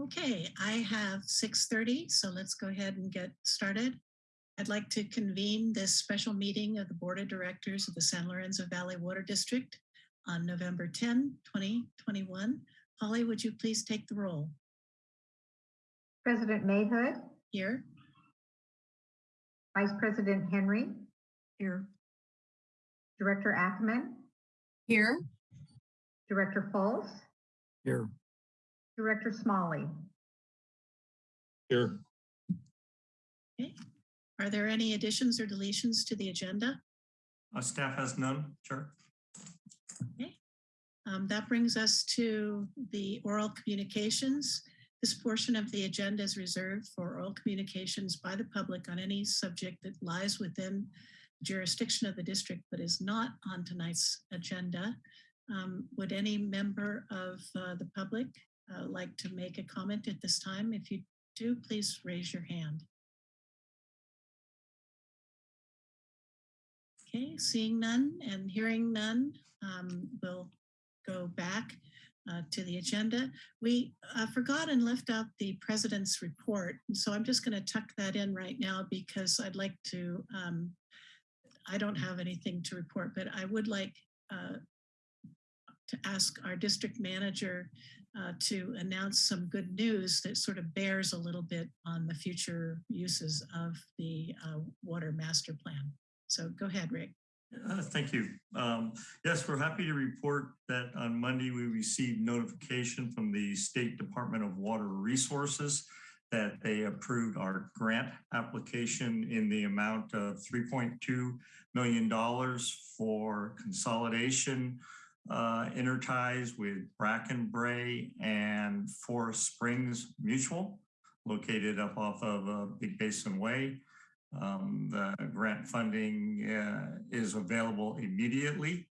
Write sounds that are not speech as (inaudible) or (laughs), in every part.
Okay, I have 6.30, so let's go ahead and get started. I'd like to convene this special meeting of the Board of Directors of the San Lorenzo Valley Water District on November 10, 2021. Holly, would you please take the roll? President Mayhood, Here? Vice President Henry, Here. Director Ackemann, Here. Director Fultz? Here. Director Smolley. Here. Okay. Are there any additions or deletions to the agenda? Uh, staff has none, Chair. Um, that brings us to the oral communications. This portion of the agenda is reserved for oral communications by the public on any subject that lies within jurisdiction of the district but is not on tonight's agenda. Um, would any member of uh, the public uh, like to make a comment at this time? If you do, please raise your hand. Okay, seeing none and hearing none, um, we'll go back uh, to the agenda. We uh, forgot and left out the president's report. So I'm just going to tuck that in right now because I'd like to, um, I don't have anything to report, but I would like uh, to ask our district manager uh, to announce some good news that sort of bears a little bit on the future uses of the uh, water master plan. So go ahead, Rick. Uh, thank you. Um, yes, we're happy to report that on Monday we received notification from the State Department of Water Resources that they approved our grant application in the amount of $3.2 million for consolidation uh, interties with Bracken Brae and Forest Springs Mutual located up off of uh, Big Basin Way. Um, the grant funding uh, is available immediately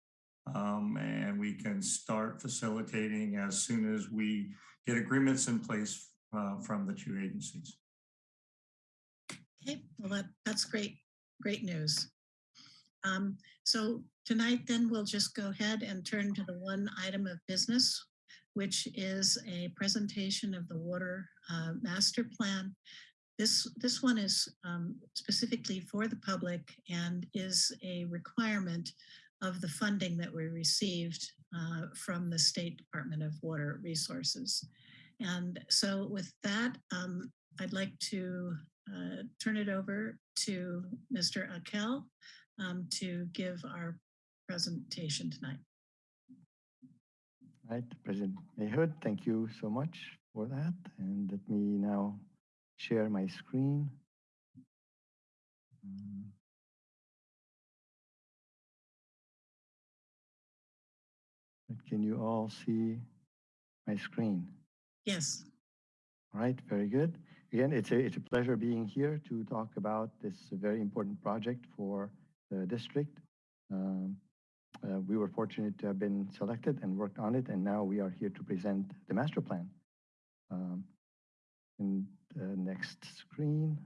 um, and we can start facilitating as soon as we get agreements in place uh, from the two agencies. Okay, well, that, that's great, great news. Um, so tonight then we'll just go ahead and turn to the one item of business, which is a presentation of the water uh, master plan this, this one is um, specifically for the public and is a requirement of the funding that we received uh, from the State Department of Water Resources. And so with that, um, I'd like to uh, turn it over to Mr. Akel um, to give our presentation tonight. Right, President Mayhood, thank you so much for that. And let me now share my screen. Mm. Can you all see my screen? Yes. All right, very good. Again, it's a, it's a pleasure being here to talk about this very important project for district. Um, uh, we were fortunate to have been selected and worked on it, and now we are here to present the master plan. Um, and the next screen.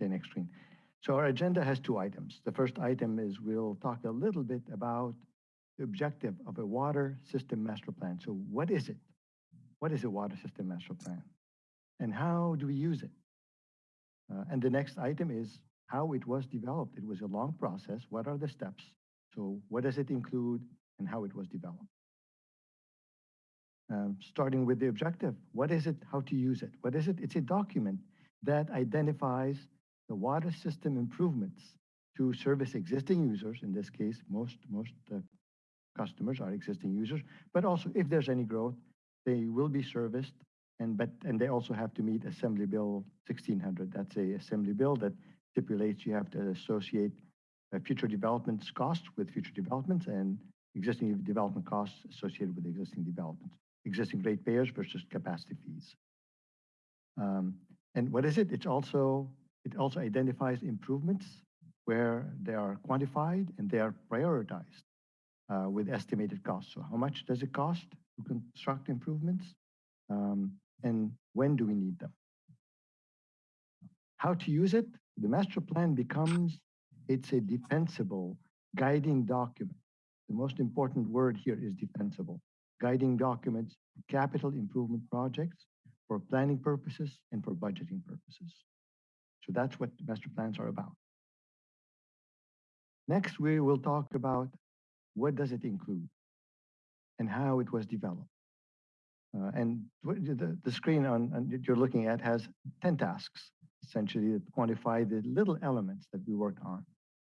Okay, next screen. So our agenda has two items. The first item is we'll talk a little bit about the objective of a water system master plan. So what is it? What is a water system master plan? And how do we use it? Uh, and the next item is how it was developed. It was a long process. What are the steps? So what does it include and how it was developed? um, starting with the objective. What is it? How to use it? What is it? It's a document that identifies the water system improvements to service existing users. In this case, most most uh, customers are existing users, but also if there's any growth, they will be serviced. And but and they also have to meet Assembly Bill 1600. That's a Assembly Bill that stipulates you have to associate uh, future developments costs with future developments and existing development costs associated with existing developments existing ratepayers versus capacity fees. Um, and what is it? It's also, it also identifies improvements where they are quantified and they are prioritized uh, with estimated costs. So how much does it cost to construct improvements? Um, and when do we need them? How to use it? The master plan becomes, it's a defensible guiding document. The most important word here is defensible guiding documents, capital improvement projects for planning purposes and for budgeting purposes. So that's what the master plans are about. Next, we will talk about what does it include and how it was developed. Uh, and the, the screen on, on you're looking at has 10 tasks, essentially, that quantify the little elements that we work on.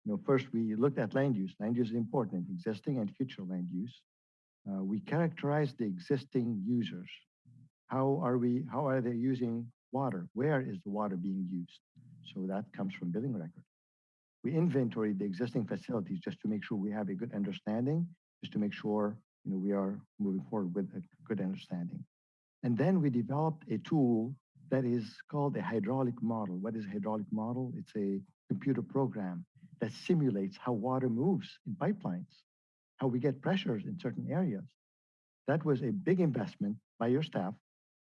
You know, first we looked at land use. Land use is important, existing and future land use. Uh, we characterize the existing users. How are we, how are they using water? Where is the water being used? So that comes from billing record. We inventory the existing facilities just to make sure we have a good understanding, just to make sure you know, we are moving forward with a good understanding. And then we developed a tool that is called a hydraulic model. What is a hydraulic model? It's a computer program that simulates how water moves in pipelines, how we get pressures in certain areas. That was a big investment by your staff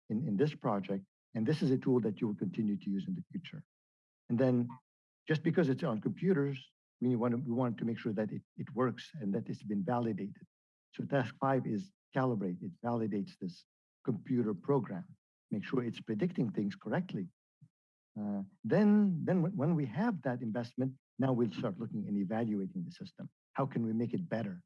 in, in this project, and this is a tool that you will continue to use in the future. And then just because it's on computers, we want to, we want to make sure that it, it works and that it's been validated. So task five is calibrate. It validates this computer program, make sure it's predicting things correctly. Uh, then, then when- we have that investment, now we'll start looking and evaluating the system. How can we make it better?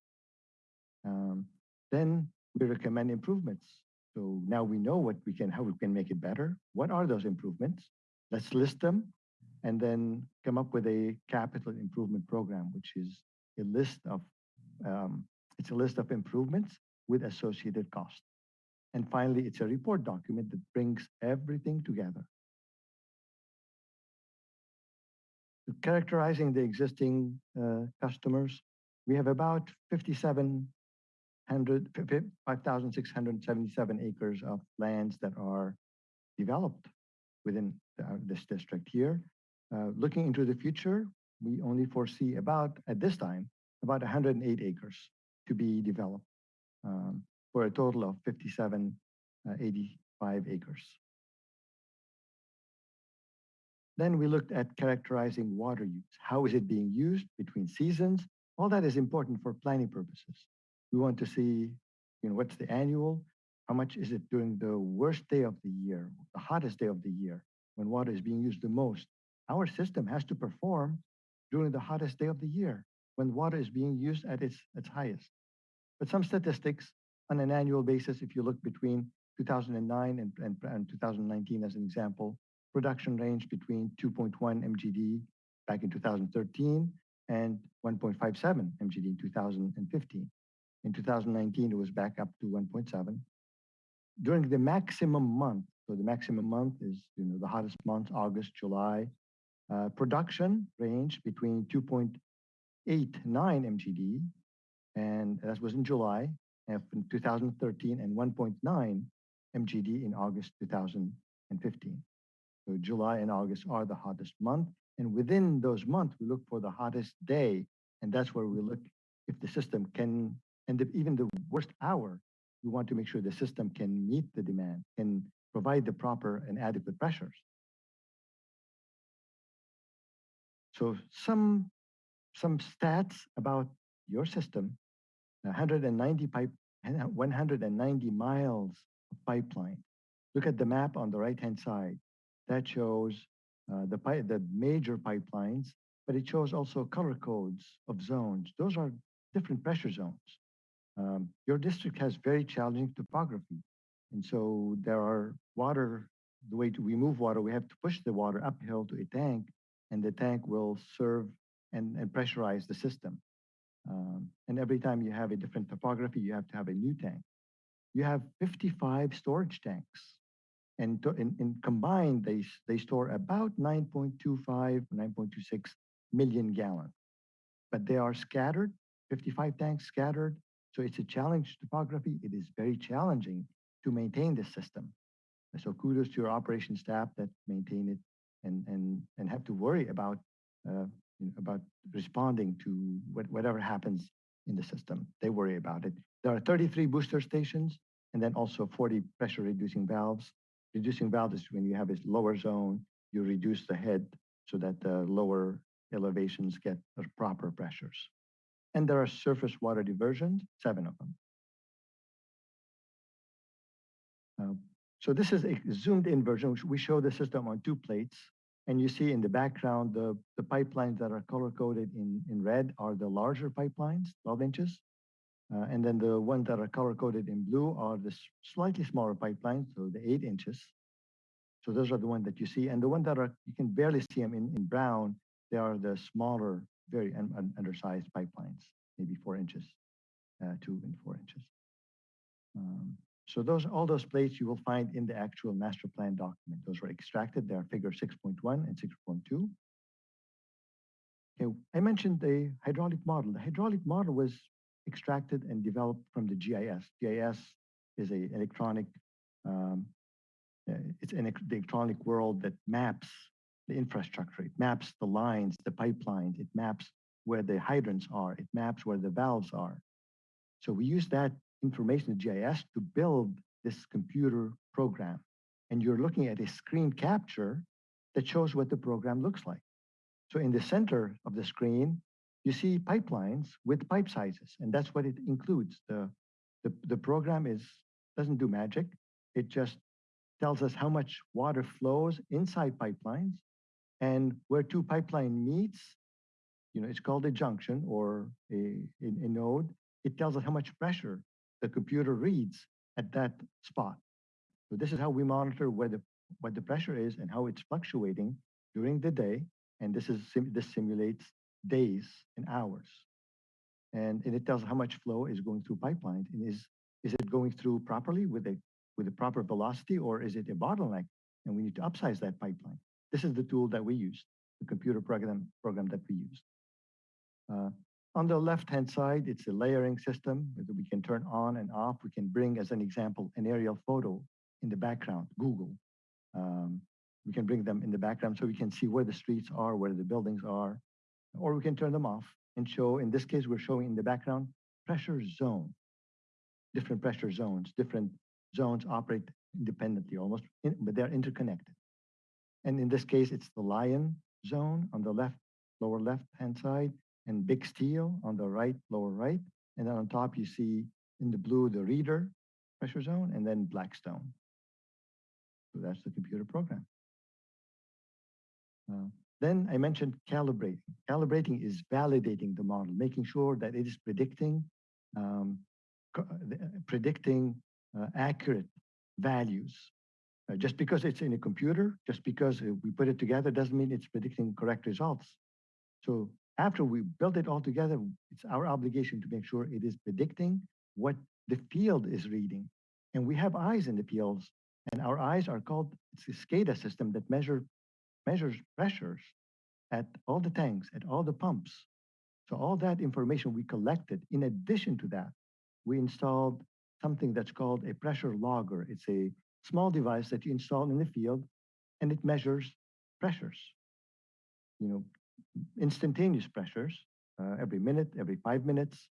Um, then we recommend improvements. So now we know what we can, how we can make it better. What are those improvements? Let's list them and then come up with a capital improvement program, which is a list of, um, it's a list of improvements with associated costs. And finally, it's a report document that brings everything together. Characterizing the existing uh, customers, we have about 5,700, 5,677 acres of lands that are developed within uh, this district here. Uh, Looking into the future, we only foresee about, at this time, about 108 acres to be developed um, for a total of 5785 acres. Then we looked at characterizing water use. How is it being used between seasons? All that is important for planning purposes. We want to see, you know, what's the annual? How much is it during the worst day of the year, the hottest day of the year, when water is being used the most? Our system has to perform during the hottest day of the year, when water is being used at its, its highest. But some statistics on an annual basis, if you look between 2009 and, and, and 2019 as an example, production ranged between 2.1 MGD back in 2013 and 1.57 MGD in 2015. In 2019, it was back up to 1.7. During the maximum month, so the maximum month is you know the hottest month, August, July, uh, production ranged between 2.89 MGD, and that was in July of 2013, and 1.9 MGD in August 2015. So July and August are the hottest month. And within those months, we look for the hottest day. And that's where we look if the system can, and if even the worst hour, we want to make sure the system can meet the demand, can provide the proper and adequate pressures. So some, some stats about your system, 190 pipe, 190 miles of pipeline. Look at the map on the right-hand side. That shows uh, the, the major pipelines, but it shows also color codes of zones. Those are different pressure zones. Um, your district has very challenging topography. And so there are water, the way to, we move water, we have to push the water uphill to a tank, and the tank will serve and, and pressurize the system. Um, and every time you have a different topography, you have to have a new tank. You have 55 storage tanks. And to, in, in combined, they, they store about 9.25, 9.26 million gallons. But they are scattered, 55 tanks scattered. So it's a challenge topography. It is very challenging to maintain this system. So kudos to your operations staff that maintain it and, and, and have to worry about, uh, you know, about responding to what, whatever happens in the system. They worry about it. There are 33 booster stations and then also 40 pressure reducing valves. Reducing valve is when you have a lower zone, you reduce the head so that the lower elevations get the proper pressures. And there are surface water diversions, seven of them. Uh, so this is a zoomed in version. We show the system on two plates. And you see in the background, the, the pipelines that are color coded in, in red are the larger pipelines, 12 inches. Uh, and then the ones that are color coded in blue are the slightly smaller pipelines, so the eight inches. So those are the ones that you see. And the ones that are, you can barely see them in, in brown, they are the smaller, very un- un- undersized pipelines, maybe four inches, uh, two and four inches. Um, so those, all those plates you will find in the actual master plan document. Those were extracted. They are figure 6.1 and 6.2. Okay, I mentioned the hydraulic model. The hydraulic model was extracted and developed from the GIS. GIS is a electronic, um, uh, it's an the electronic world that maps the infrastructure. It maps the lines, the pipelines. It maps where the hydrants are. It maps where the valves are. So we use that information in GIS to build this computer program. And you're looking at a screen capture that shows what the program looks like. So in the center of the screen, you see pipelines with pipe sizes, and that's what it includes. The, the, the program is doesn't do magic. It just tells us how much water flows inside pipelines and where two pipeline meets, you know, it's called a junction or a, a, a node. It tells us how much pressure the computer reads at that spot. So this is how we monitor where the, what the pressure is and how it's fluctuating during the day. And this is this simulates days and hours. And, and it tells how much flow is going through pipelines and is is it going through properly with a with the proper velocity or is it a bottleneck and we need to upsize that pipeline. This is the tool that we use, the computer program program that we use. Uh, on the left-hand side, it's a layering system that we can turn on and off. We can bring, as an example, an aerial photo in the background, Google. Um, we can bring them in the background so we can see where the streets are, where the buildings are, or we can turn them off and show, in this case, we're showing in the background, pressure zone, different pressure zones, different zones operate independently almost, but they're interconnected. And in this case, it's the Lyon zone on the left, lower left-hand side, and big steel on the right, lower right. And then on top, you see in the blue, the reader pressure zone, and then Blackstone. So that's the computer program. Uh, Then I mentioned calibrating. Calibrating is validating the model, making sure that it is predicting, um, uh, predicting uh, accurate values. Uh, Just because it's in a computer, just because uh, we put it together, doesn't mean it's predicting correct results. So after we build it all together, it's our obligation to make sure it is predicting what the field is reading. And we have eyes in the fields, and our eyes are called, it's a SCADA system that measure, measures pressures at all the tanks, at all the pumps. So all that information we collected. In addition to that, we installed something that's called a pressure logger. It's a small device that you install in the field, and it measures pressures. You know, instantaneous pressures uh, every minute, every five minutes,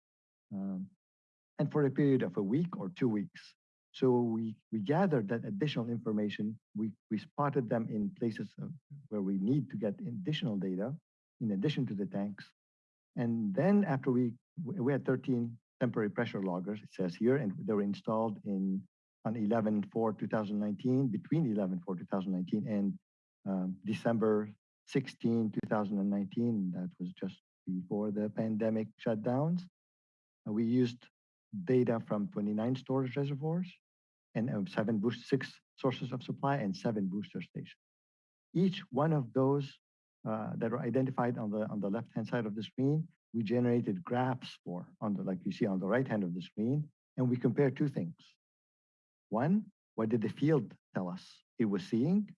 um, and for a period of a week or two weeks. So we, we gathered that additional information. We, we spotted them in places where we need to get additional data in addition to the tanks. And then after we, we had 13 temporary pressure loggers, it says here, and they were installed in on 11 4 2019, between 11 4 2019 and um, December 16, 2019. That was just before the pandemic shutdowns. Uh, we used data from 29 storage reservoirs and uh, seven boost, six sources of supply and seven booster stations. Each one of those uh, that are identified on the on the left hand side of the screen, we generated graphs for on the like you see on the right hand of the screen, and we compare two things. One, what did the field tell us it was seeing?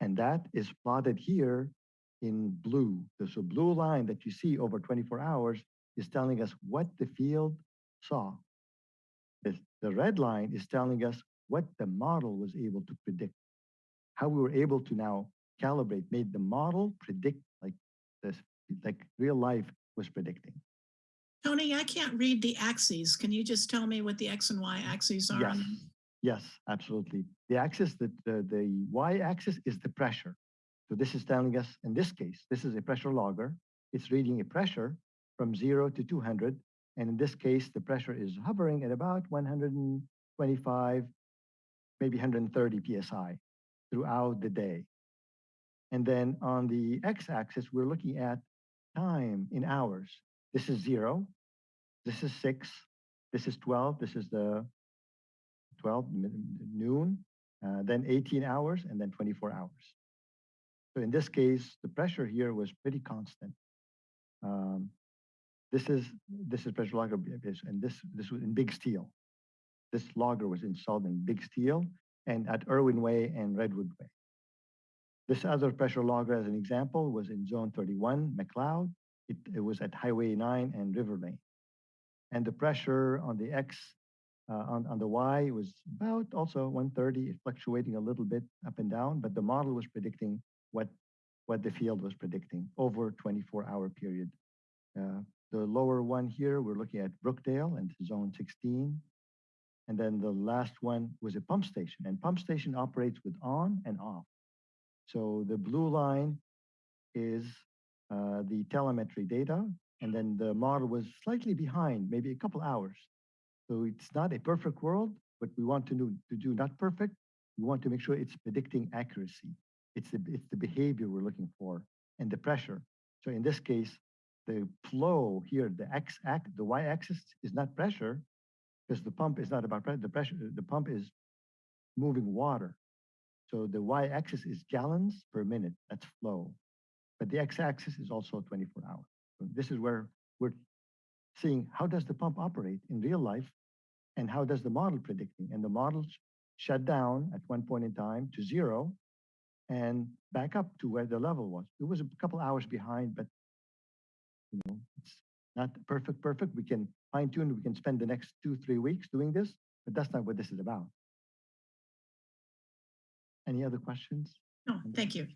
And that is plotted here in blue. There's a blue line that you see over 24 hours is telling us what the field saw. The, the red line is telling us what the model was able to predict. How we were able to now calibrate, made the model predict like this, like real life was predicting. Tony, I can't read the axes. Can you just tell me what the X and Y axes are? Yes. Yes, absolutely. The axis, the, the, y-axis is the pressure. So this is telling us, in this case, this is a pressure logger. It's reading a pressure from zero to 200. And in this case, the pressure is hovering at about 125 maybe 130 psi throughout the day. And then on the x-axis, we're looking at time in hours. This is zero, this is six, this is 12, this is the 12 noon, uh, then 18 hours, and then 24 hours. So in this case, the pressure here was pretty constant. Um, this is this is pressure logger, and this this was in big steel. This logger was installed in big steel and at Irwin Way and Redwood Way. This other pressure logger, as an example, was in Zone 31, McLeod. It, it was at Highway 9 and River Lane. And the pressure on the X, uh, on, on the Y it was about also 130, fluctuating a little bit up and down, but the model was predicting what, what the field was predicting over 24 hour period. Uh, the lower one here, we're looking at Brookdale and zone 16. And then the last one was a pump station and pump station operates with on and off. So the blue line is uh, the telemetry data, and then the model was slightly behind, maybe a couple hours. So it's not a perfect world, but we want to do, to do not perfect. We want to make sure it's predicting accuracy. It's the, it's the behavior we're looking for and the pressure. So in this case, the flow here, the x act, the y axis is not pressure, because the pump is not about pressure. The pressure, the pump is moving water. So the y-axis is gallons per minute. That's flow. But the x-axis is also 24 hours. So this is where we're seeing how does the pump operate in real life and how does the model predicting? And the models shut down at one point in time to zero and back up to where the level was. It was a couple hours behind, but you know, it's not perfect, perfect. We can fine tune, we can spend the next two, three weeks doing this, but that's not what this is about. Any other questions? No, thank you.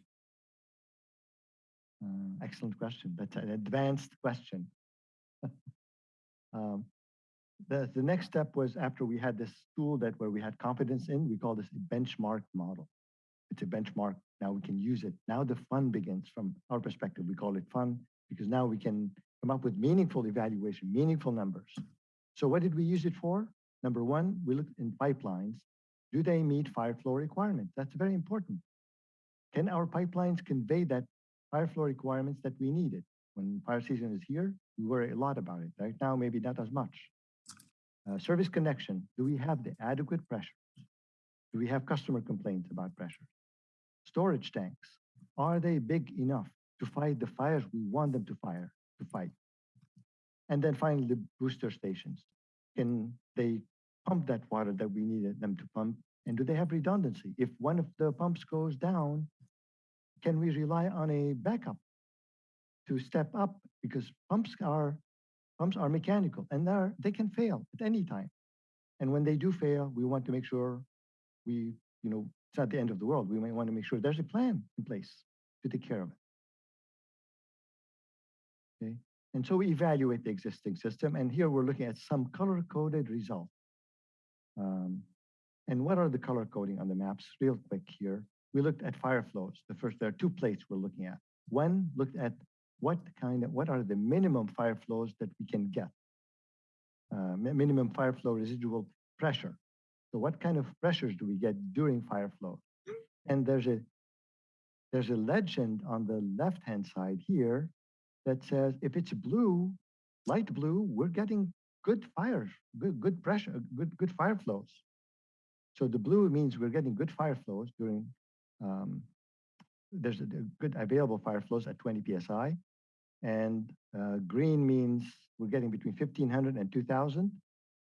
Uh, excellent question. That's an advanced question. (laughs) um, the, the next step was after we had this tool that where we had confidence in, we call this a benchmark model. It's a benchmark. Now we can use it. Now the fun begins from our perspective. We call it fun because now we can come up with meaningful evaluation, meaningful numbers. So what did we use it for? Number one, we looked in pipelines. Do they meet fire flow requirements? That's very important. Can our pipelines convey that fire flow requirements that we needed? When fire season is here, we worry a lot about it. Right now, maybe not as much. Uh, service connection, do we have the adequate pressure? Do we have customer complaints about pressure? Storage tanks, are they big enough to fight the fires we want them to fire, to fight? And then finally, the booster stations. Can they pump that water that we needed them to pump? And do they have redundancy? If one of the pumps goes down, can we rely on a backup to step up? Because pumps are pumps are mechanical and they're, they can fail at any time. And when they do fail, we want to make sure we, you know, it's not the end of the world. We might want to make sure there's a plan in place to take care of it. Okay. And so we evaluate the existing system. And here we're looking at some color coded results. Um, and what are the color coding on the maps? Real quick here. We looked at fire flows. The first, there are two plates we're looking at. One looked at what kind of, what are the minimum fire flows that we can get? Uh, minimum fire flow residual pressure. So what kind of pressures do we get during fire flow? And there's a, there's a legend on the left-hand side here that says if it's blue, light blue, we're getting good fires, good, good pressure, good, good fire flows. So the blue means we're getting good fire flows during, um, there's a, a good available fire flows at 20 psi. And uh, green means we're getting between 1500 and 2000.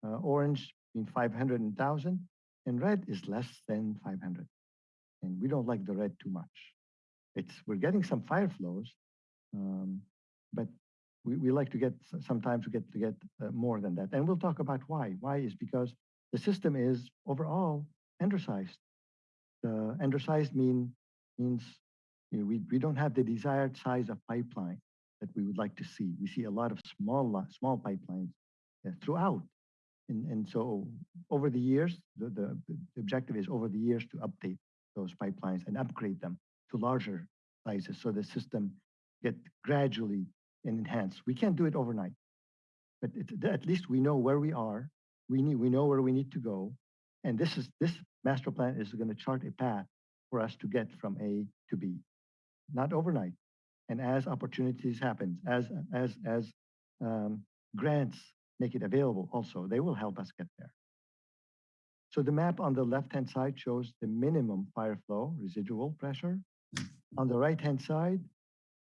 Uh, orange between 500 and 1000. And red is less than 500. And we don't like the red too much. It's, we're getting some fire flows, um, but we, we like to get, sometimes we get to get uh, more than that. And we'll talk about why. Why is because the system is overall androsized. The androsized mean, means you know, we, we don't have the desired size of pipeline that we would like to see. We see a lot of small, small pipelines uh, throughout. And, and so over the years, the, the, the objective is over the years to update those pipelines and upgrade them to larger sizes so the system get gradually enhanced. We can't do it overnight, but it, at least we know where we are. We need, we know where we need to go, And this is, this master plan is going to chart a path for us to get from A to B, not overnight. And as opportunities happen, as, as, as um, grants make it available also, they will help us get there. So the map on the left-hand side shows the minimum fire flow residual pressure. On the right-hand side,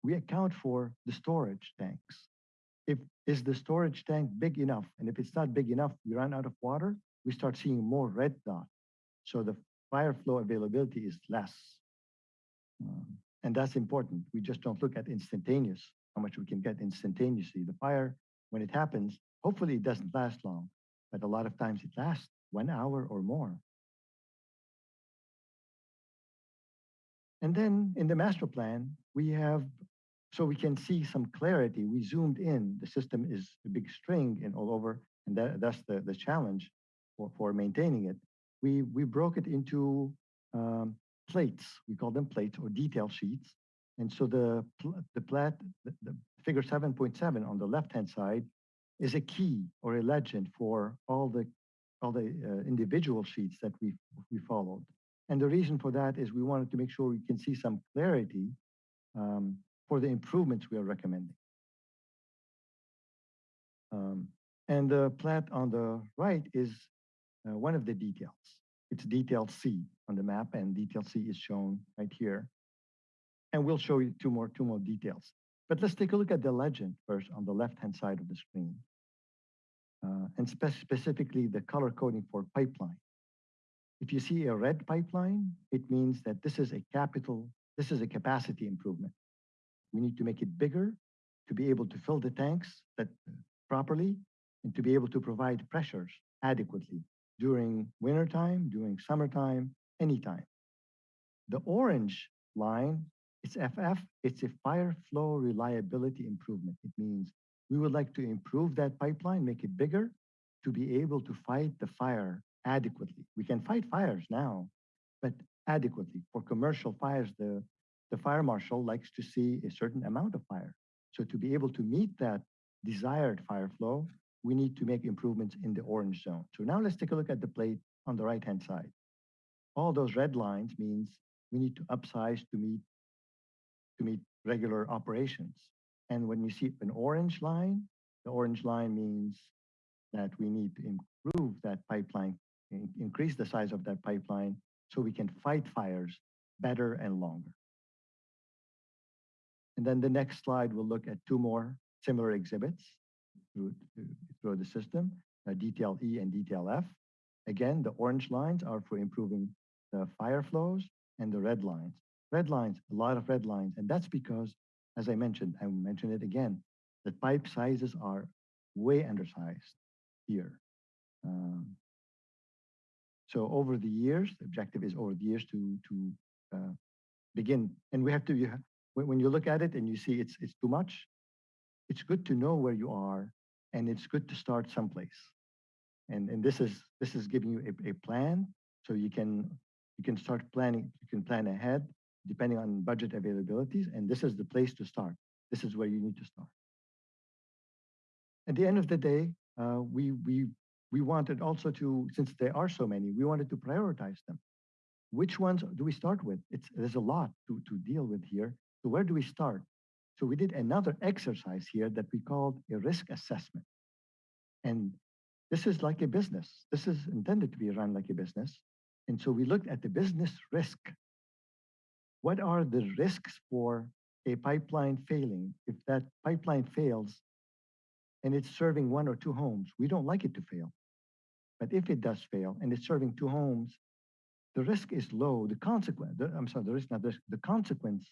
we account for the storage tanks. If is the storage tank big enough? And if it's not big enough, we run out of water, we start seeing more red dots. So the fire flow availability is less. Um, and that's important. We just don't look at instantaneous, how much we can get instantaneously. The fire, when it happens, hopefully it doesn't last long, but a lot of times it lasts one hour or more. And then in the master plan, we have, so we can see some clarity. We zoomed in. The system is a big string and all over, and that, that's the, the challenge for, for maintaining it. We, we broke it into um, plates. We call them plates or detail sheets. And so the, the plat, the, the figure 7.7 on the left-hand side is a key or a legend for all the all the uh, individual sheets that we we followed. And the reason for that is we wanted to make sure we can see some clarity um, for the improvements we are recommending. Um, and the plat on the right is uh, one of the details. It's detail C on the map, and detail C is shown right here. And we'll show you two more two more details. But let's take a look at the legend first on the left-hand side of the screen uh, and spe specifically the color coding for pipeline. If you see a red pipeline, it means that this is a capital, this is a capacity improvement. We need to make it bigger to be able to fill the tanks that properly and to be able to provide pressures adequately during wintertime, during summertime, anytime. The orange line, it's FF, it's a fire flow reliability improvement. It means we would like to improve that pipeline, make it bigger to be able to fight the fire adequately. We can fight fires now, but adequately. For commercial fires, the, the fire marshal likes to see a certain amount of fire. So to be able to meet that desired fire flow, we need to make improvements in the orange zone. So now let's take a look at the plate on the right-hand side. All those red lines means we need to upsize to meet to meet regular operations. And when you see an orange line, the orange line means that we need to improve that pipeline, increase the size of that pipeline so we can fight fires better and longer. And then the next slide we'll look at two more similar exhibits through, through the system, uh, detail E and detail F. Again, the orange lines are for improving the fire flows and the red lines. Red lines, a lot of red lines, and that's because as I mentioned, I will mention it again, the pipe sizes are way undersized here. Um, so over the years, the objective is over the years to to uh, begin, and we have to. You when, when you look at it and you see it's it's too much, it's good to know where you are, and it's good to start someplace. And and this is this is giving you a, a plan, so you can you can start planning. You can plan ahead depending on budget availabilities, and this is the place to start. This is where you need to start. At the end of the day, uh, we, we, we wanted also to, since there are so many, we wanted to prioritize them. Which ones do we start with? It's, there's a lot to, to deal with here. So where do we start? So we did another exercise here that we called a risk assessment. And this is like a business. This is intended to be run like a business. And so we looked at the business risk what are the risks for a pipeline failing? If that pipeline fails and it's serving one or two homes, we don't like it to fail. But if it does fail and it's serving two homes, the risk is low. The consequence, the, I'm sorry, the risk, not the the consequence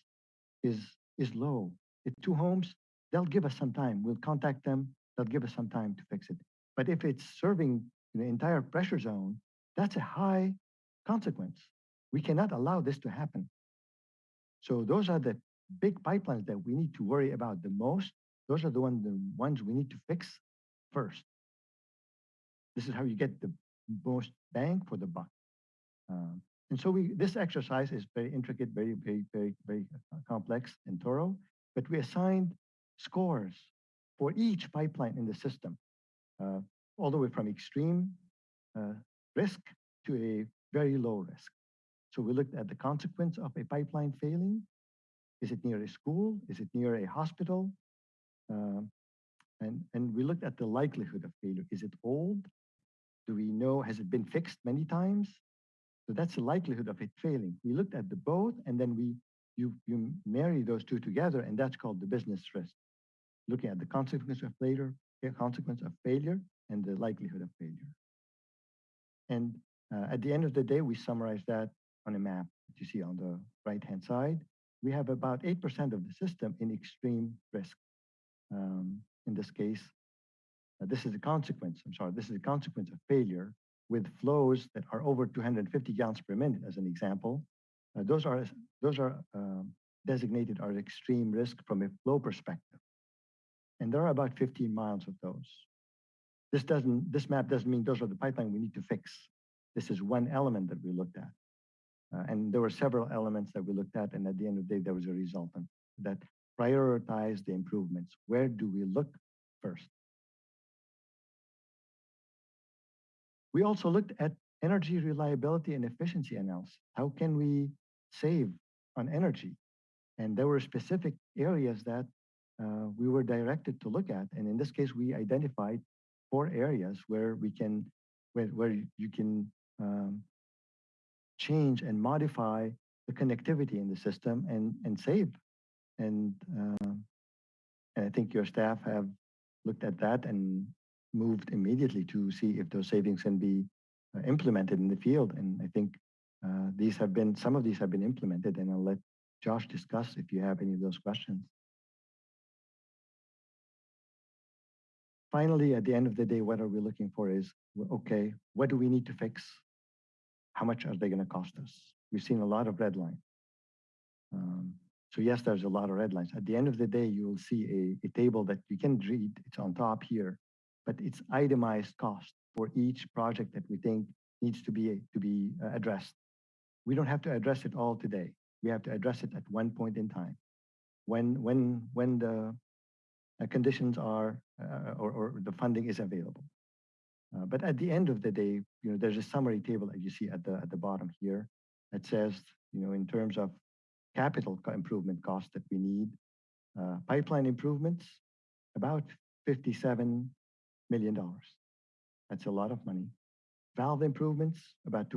is, is low. If two homes, they'll give us some time. We'll contact them. They'll give us some time to fix it. But if it's serving the entire pressure zone, that's a high consequence. We cannot allow this to happen. So those are the big pipelines that we need to worry about the most. Those are the, one, the ones we need to fix first. This is how you get the most bang for the buck. Um, and so we this exercise is very intricate, very, very, very, very uh, complex and thorough, but we assigned scores for each pipeline in the system, uh, all the way from extreme uh, risk to a very low risk. So we looked at the consequence of a pipeline failing. Is it near a school? Is it near a hospital? Um, and, and we looked at the likelihood of failure. Is it old? Do we know, has it been fixed many times? So that's the likelihood of it failing. We looked at the both and then we, you, you marry those two together and that's called the business risk. Looking at the consequence of failure, the consequence of failure and the likelihood of failure. And uh, at the end of the day, we summarize that on a map that you see on the right-hand side. We have about 8% of the system in extreme risk. Um, in this case, uh, this is a consequence, I'm sorry, this is a consequence of failure with flows that are over 250 gallons per minute as an example. Uh, those are, those are um, designated as extreme risk from a flow perspective. And there are about 15 miles of those. This doesn't, this map doesn't mean those are the pipeline we need to fix. This is one element that we looked at. Uh, and there were several elements that we looked at, and at the end of the day, there was a resultant that prioritized the improvements. Where do we look first? We also looked at energy reliability and efficiency analysis. How can we save on energy? And there were specific areas that uh, we were directed to look at. And in this case, we identified four areas where we can, where, where you can um, change and modify the connectivity in the system and, and save. And, uh, and I think your staff have looked at that and moved immediately to see if those savings can be uh, implemented in the field. And I think uh, these have been, some of these have been implemented and I'll let Josh discuss if you have any of those questions. Finally, at the end of the day, what are we looking for is, okay, what do we need to fix? How much are they going to cost us? We've seen a lot of red lines. Um, so yes, there's a lot of red lines. At the end of the day, you will see a, a table that you can read. It's on top here, but it's itemized cost for each project that we think needs to be to be uh, addressed. We don't have to address it all today. We have to address it at one point in time, when when when the uh, conditions are uh, or, or the funding is available. Uh, but at the end of the day, you know, there's a summary table that you see at the at the bottom here that says, you know, in terms of capital improvement costs that we need, uh, pipeline improvements, about 57 million dollars. That's a lot of money. Valve improvements, about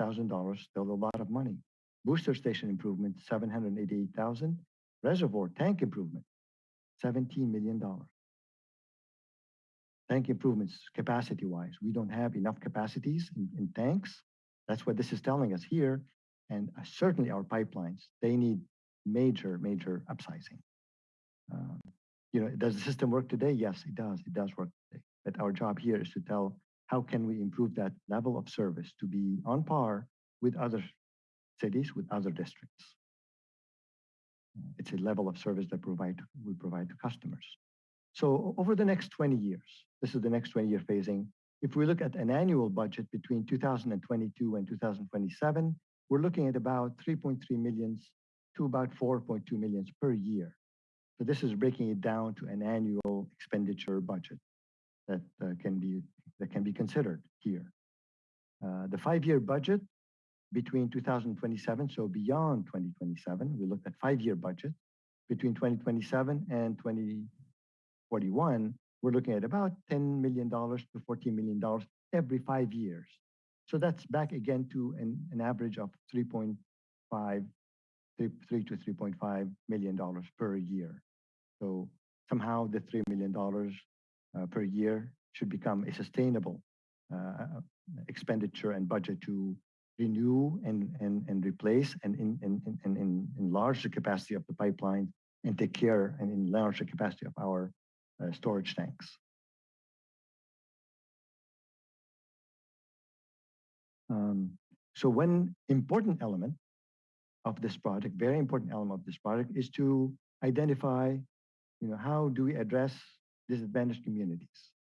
$200,000, still a lot of money. Booster station improvements, 788,000. Reservoir tank improvement, $17 million. Tank improvements, capacity-wise, we don't have enough capacities in, in tanks. That's what this is telling us here. And uh, certainly our pipelines, they need major, major upsizing. Um, you know, does the system work today? Yes, it does. It does work today. But our job here is to tell how can we improve that level of service to be on par with other cities, with other districts. It's a level of service that provide we provide to customers. So over the next 20 years, this is the next 20 year phasing. If we look at an annual budget between 2022 and 2027, we're looking at about 3.3 millions to about 4.2 millions per year. So this is breaking it down to an annual expenditure budget that uh, can be that can be considered here. Uh, the five-year budget between 2027, so beyond 2027, we looked at five-year budget between 2027 and 2041. We're looking at about 10 million dollars to 14 million dollars every five years. So that's back again to an, an average of 3.5, 3, 3 to 3.5 million dollars per year. So somehow the $3 million uh, per year should become a sustainable uh, expenditure and budget to renew and, and, and replace and, in, and, and enlarge the capacity of the pipeline and take care and enlarge the capacity of our uh, storage tanks. Um, so one important element of this project, very important element of this project is to identify, you know, how do we address disadvantaged communities?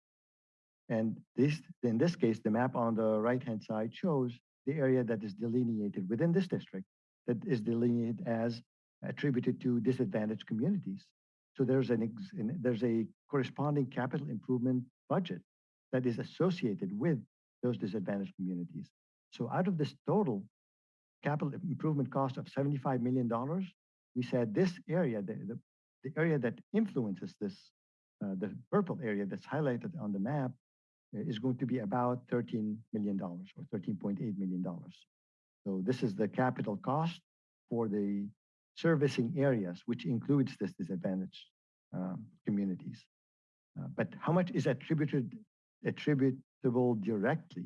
And this, in this case, the map on the right-hand side shows the area that is delineated within this district that is delineated as attributed to disadvantaged communities. So there's an there's a corresponding capital improvement budget that is associated with those disadvantaged communities. So out of this total capital improvement cost of $75 million, we said this area, the, the, the area that influences this, uh, the purple area that's highlighted on the map is going to be about $13 million or $13.8 million. So this is the capital cost for the servicing areas, which includes this disadvantaged um, communities. Uh, but how much is attributed attributable directly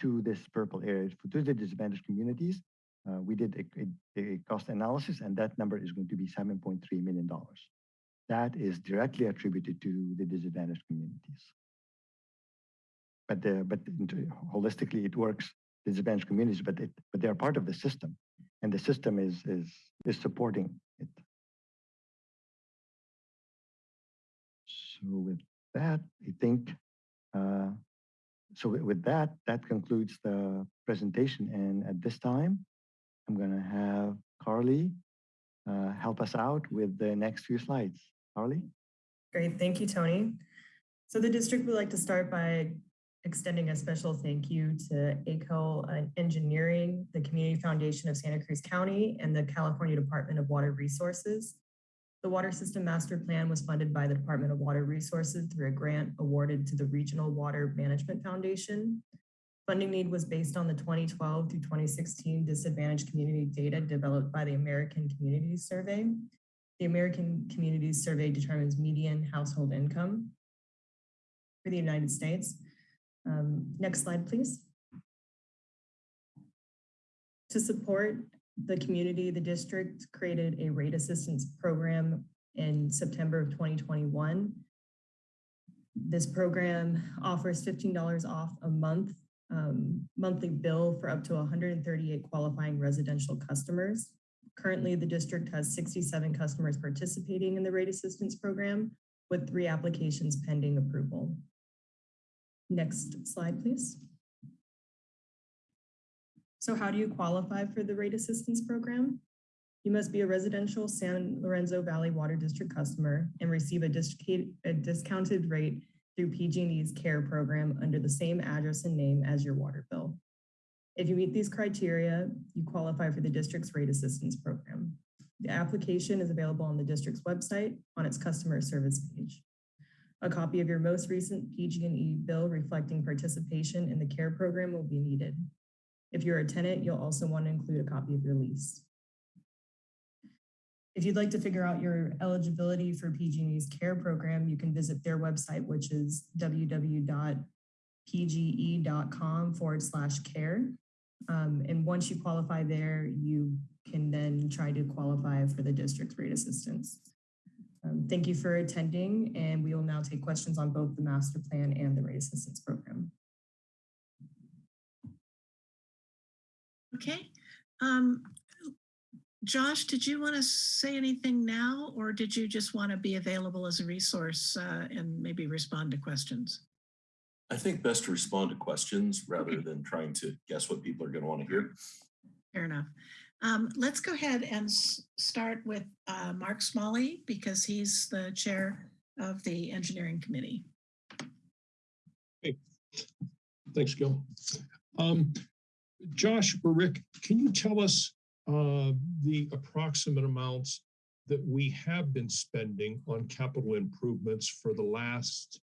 to this purple area to the disadvantaged communities? Uh, we did a, a, a cost analysis, and that number is going to be 7.3 million dollars. That is directly attributed to the disadvantaged communities. But but holistically, it works disadvantaged communities, but it but they are part of the system, and the system is is is supporting it. So with that, I think, uh, so with- with that, that concludes the presentation. And at this time, I'm going to have Carly uh, help us out with the next few slides. Carly? Great, thank you, Tony. So the district would like to start by extending a special thank you to Akel Engineering, the Community Foundation of Santa Cruz County, and the California Department of Water Resources. The Water System Master Plan was funded by the Department of Water Resources through a grant awarded to the Regional Water Management Foundation. Funding need was based on the 2012 through 2016 disadvantaged community data developed by the American Communities Survey. The American Communities Survey determines median household income for the United States. Um, next slide, please. To support the community, the district created a rate assistance program in September of 2021. This program offers $15 off a month um, monthly bill for up to 138 qualifying residential customers. Currently, the district has 67 customers participating in the rate assistance program with three applications pending approval. Next slide, please. So how do you qualify for the rate assistance program? You must be a residential San Lorenzo Valley Water District customer and receive a, a discounted rate through PG&E's CARE program under the same address and name as your water bill. If you meet these criteria, you qualify for the district's rate assistance program. The application is available on the district's website on its customer service page. A copy of your most recent PG&E bill reflecting participation in the CARE program will be needed. If you're a tenant, you'll also want to include a copy of your lease. If you'd like to figure out your eligibility for PG&E's CARE program, you can visit their website, which is www.pge.com forward slash care. Um, and once you qualify there, you can then try to qualify for the district's rate assistance. Um, thank you for attending, and we will now take questions on both the master plan and the rate assistance program. Okay. Um, Josh, did you want to say anything now, or did you just want to be available as a resource uh, and maybe respond to questions? I think best to respond to questions rather than trying to guess what people are going to want to hear. Fair enough. Um, let's go ahead and start with uh, Mark Smolley because he's the chair of the engineering committee. Hey. Thanks, Gil. Um, Josh or Rick, can you tell us uh, the approximate amounts that we have been spending on capital improvements for the last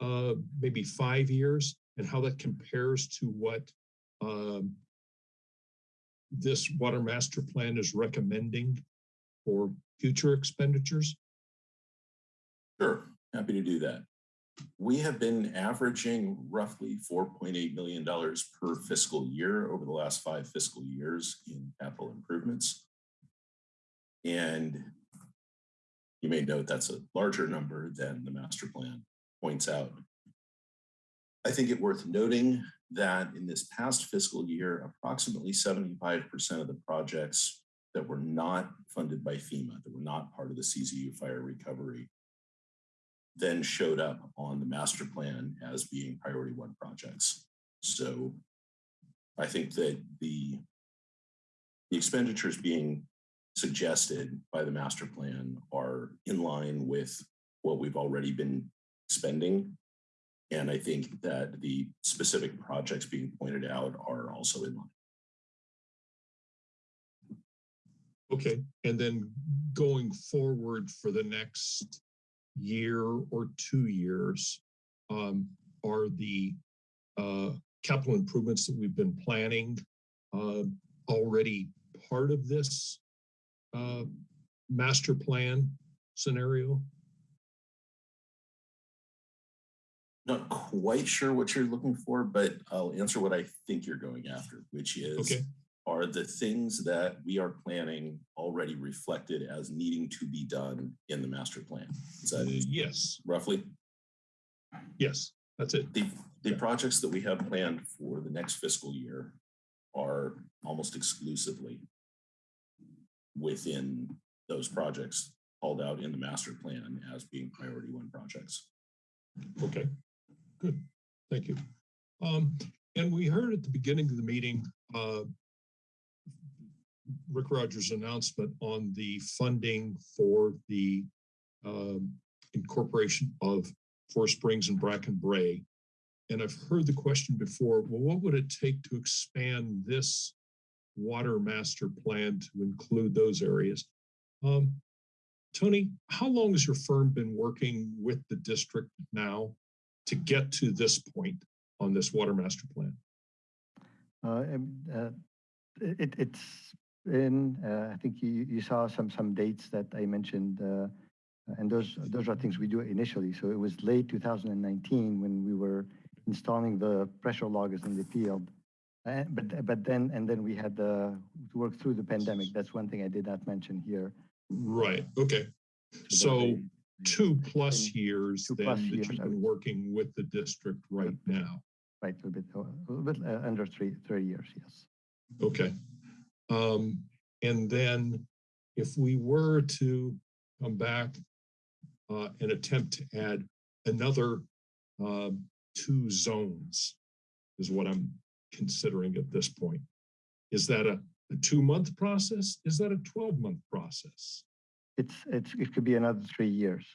uh, maybe five years and how that compares to what um, this water master plan is recommending for future expenditures? Sure, happy to do that. We have been averaging roughly $4.8 million per fiscal year over the last five fiscal years in capital improvements. And you may note that's a larger number than the master plan points out. I think it worth noting that in this past fiscal year, approximately 75% of the projects that were not funded by FEMA, that were not part of the CZU fire recovery, then showed up on the master plan as being priority one projects. So I think that the, the expenditures being suggested by the master plan are in line with what we've already been spending. And I think that the specific projects being pointed out are also in line. Okay, and then going forward for the next year or two years, um, are the uh, capital improvements that we've been planning uh, already part of this uh, master plan scenario? Not quite sure what you're looking for, but I'll answer what I think you're going after, which is Okay, are the things that we are planning already reflected as needing to be done in the master plan? Is that mm, yes, roughly? yes, that's it. The, the Yeah. projects that we have planned for the next fiscal year are almost exclusively within those projects called out in the master plan as being priority one projects. Okay, good, thank you. Um, and we heard at the beginning of the meeting, uh, Rick Rogers' announcement on the funding for the um, incorporation of Forest Springs and Bracken Brae. And I've heard the question before, well, what would it take to expand this water master plan to include those areas? Um, Tony, how long has your firm been working with the district now to get to this point on this water master plan? Uh, um, uh, It, it's been, uh, I think you, you saw some, some dates that I mentioned, uh, and those, those are things we do initially. So it was late 2019 when we were installing the pressure loggers in the field. But, but then, and then we had uh, to work through the pandemic. That's one thing I did not mention here. Right, okay. So two plus been years two then plus that years, you've been working with the district right now. Right, a little bit, a little bit uh, under three, three years, yes. Okay. Um, and then if we were to come back uh, and attempt to add another uh, two zones is what I'm considering at this point. Is that a, a two-month process? Is that a 12-month process? It's, it's, it could be another three years.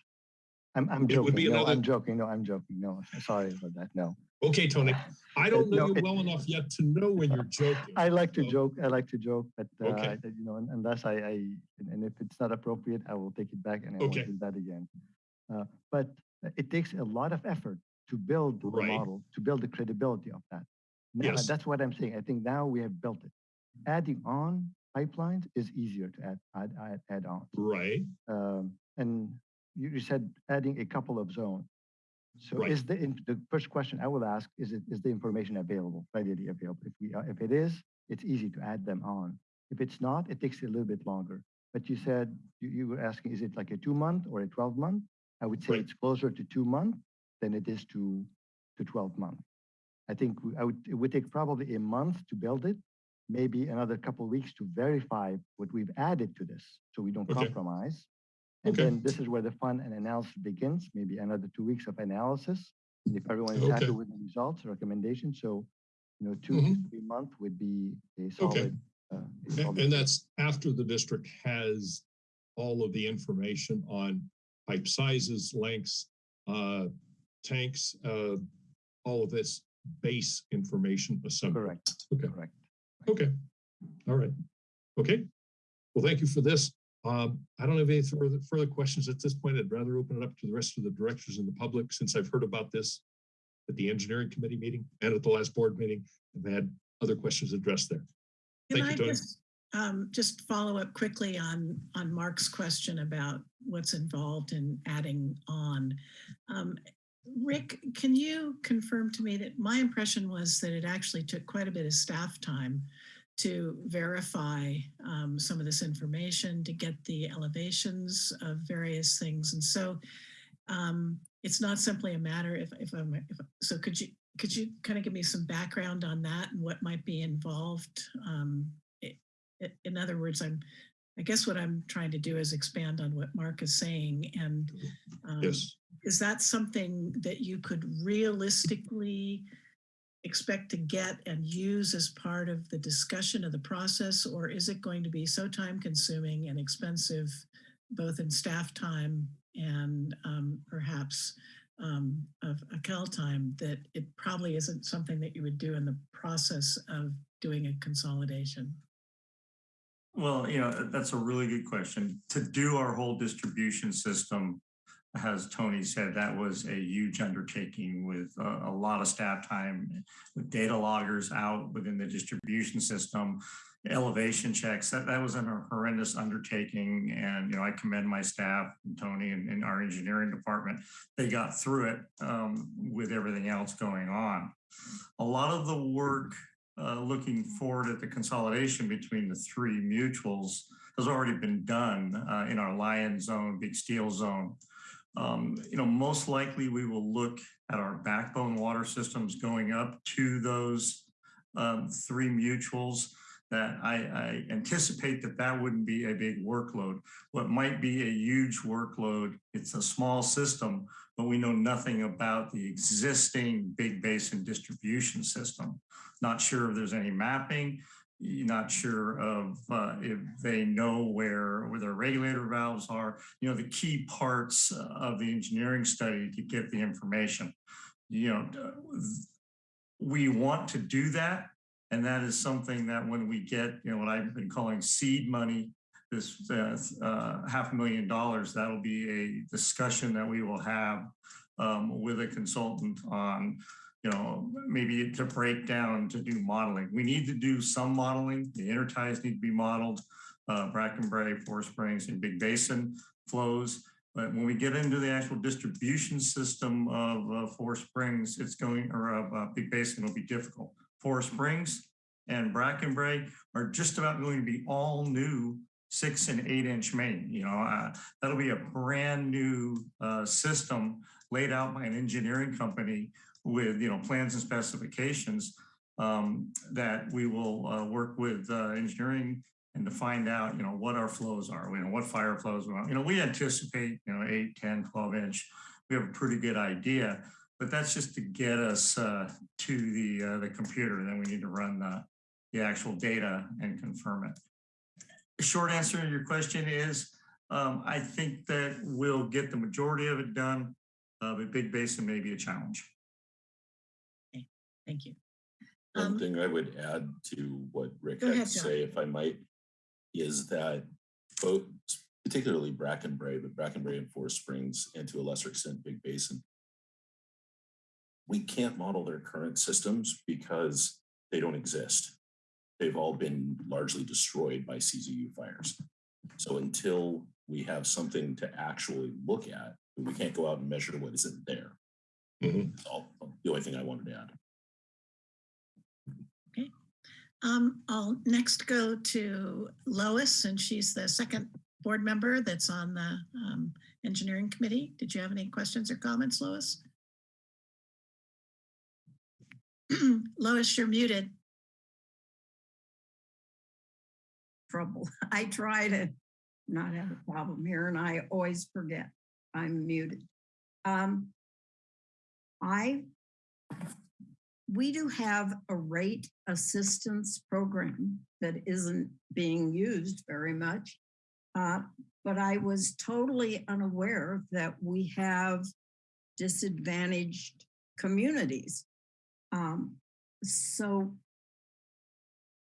I'm, I'm It would be joking. No, another- I'm joking. No, I'm joking. No, (laughs) sorry about that. No. Okay, (laughs) Tony, I don't know no, you it- well enough yet to know when you're joking. I like to so- joke. I like to joke, but uh, Okay. You know, unless I, I, and if it's not appropriate, I will take it back and I won't do that again. Uh, But it takes a lot of effort to build the Right. model, to build the credibility of that. Now, Yes. That's what I'm saying. I think now we have built it. Adding on pipelines is easier to add, add, add, add on. Right, Um, And you, you said adding a couple of zones. So Right. is the, the first question I will ask, is it, is the information available, readily available? If we, are- if it is, it's easy to add them on. If it's not, it takes a little bit longer. But you said, you, you were asking, is it like a two month or a 12 month? I would say Right. it's closer to two month than it is to, to 12 month. I think we- I would, it would take probably a month to build it, maybe another couple weeks to verify what we've added to this, so we don't Okay. compromise. And Okay. then this is where the fun and analysis begins, maybe another two weeks of analysis. And if everyone is happy with the results, recommendations, so, you know, two, Mhm. to three month would be a solid. uh, a and, solid- and that's after the district has all of the information on pipe sizes, lengths, uh, tanks, uh, all of this base information assembled. Correct, Okay. correct. Okay, all right. Okay, well, thank you for this. Um, I don't have any further, further questions at this point. I'd rather open it up to the rest of the directors and the public since I've heard about this at the engineering committee meeting and at the last board meeting. I've had other questions addressed there. Can Thank you, I Tony. just, um, just follow up quickly on, on Mark's question about what's involved in adding on? Um, Rick, can you confirm to me that my impression was that it actually took quite a bit of staff time to verify um, some of this information, to get the elevations of various things. And so um, it's not simply a matter if, if I'm, if, so could you, could you kind of give me some background on that and what might be involved? Um, i- i- in other words, I'm, I guess what I'm trying to do is expand on what Mark is saying. And um, Yes, is that something that you could realistically expect to get and use as part of the discussion of the process? Or is it going to be so time consuming and expensive, both in staff time and um, perhaps um, of Cal time, that it probably isn't something that you would do in the process of doing a consolidation. Well, you know, that's a really good question. To do our whole distribution system, as Tony said, that was a huge undertaking with a, a lot of staff time, with data loggers out within the distribution system, elevation checks. That, that was a horrendous undertaking. And, you know, I commend my staff, and Tony and, and our engineering department. They got through it um, with everything else going on. A lot of the work uh, looking forward at the consolidation between the three mutuals has already been done uh, in our Lyon zone, Big Steel zone. Um, you know, most likely we will look at our backbone water systems going up to those um, three mutuals that I, I anticipate that that wouldn't be a big workload. What might be a huge workload, it's a small system, but we know nothing about the existing big basin distribution system. Not sure if there's any mapping, you're not sure of uh, if they know where, where their regulator valves are, you know, the key parts of the engineering study to get the information. You know, we want to do that. And that is something that when we get, you know, what I've been calling seed money, this uh, uh, half a million dollars, that'll be a discussion that we will have um, with a consultant on you know, maybe to break down to do modeling. We need to do some modeling. The interties need to be modeled, uh, Bracken Brae, Four Springs, and Big Basin flows. But when we get into the actual distribution system of uh, Four Springs, it's going, or of uh, Big Basin will be difficult. Four Springs and Bracken Brae are just about going to be all new six and eight inch main. You know, uh, that'll be a brand new uh, system laid out by an engineering company with you know plans and specifications um, that we will uh, work with uh, engineering and to find out you know what our flows are you know what fire flows are. You know we anticipate you know 8 10 12 inch. We have a pretty good idea but that's just to get us uh, to the uh, the computer and then we need to run the the actual data and confirm it. Short answer to your question is um, I think that we'll get the majority of it done uh, but big basin may be a challenge Thank you. One Um, thing I would add to what Rick Go had to ahead, John. say, if I might, is that both, particularly Bracken Brae, but Bracken Brae and Four Springs, and to a lesser extent, Big Basin, we can't model their current systems because they don't exist. They've all been largely destroyed by CZU fires. So until we have something to actually look at, we can't go out and measure what isn't there. Mhm. That's all, the only thing I wanted to add. Um, I'll next go to Lois, and she's the second board member that's on the um, engineering committee. Did you have any questions or comments, Lois? (clears throat) Lois, you're muted. trouble. (laughs) I try to not have a problem here and I always forget I'm muted. Um, I, we do have a rate assistance program that isn't being used very much. Uh, but I was totally unaware that we have disadvantaged communities. Um, so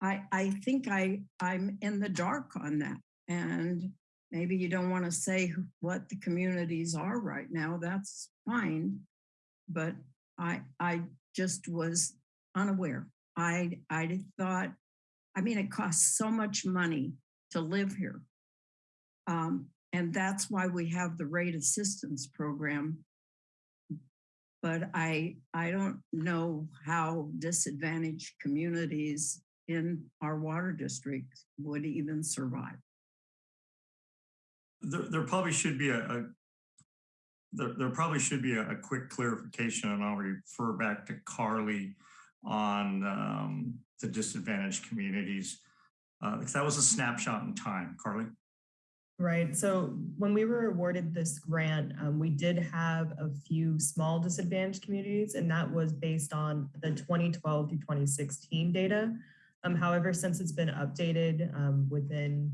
I, I think I, I'm in the dark on that. And maybe you don't want to say what the communities are right now. That's fine. But I, I just was unaware. I, I thought, I mean, it costs so much money to live here. Um, and that's why we have the rate assistance program. But I, I don't know how disadvantaged communities in our water district would even survive. there, there probably should be a, a there, there probably should be a, a quick clarification and I'll refer back to Carly on um, the disadvantaged communities. Uh, because that was a snapshot in time, Carly. Right. So when we were awarded this grant, um, we did have a few small disadvantaged communities, and that was based on the 2012 to 2016 data. Um, however, since it's been updated um, within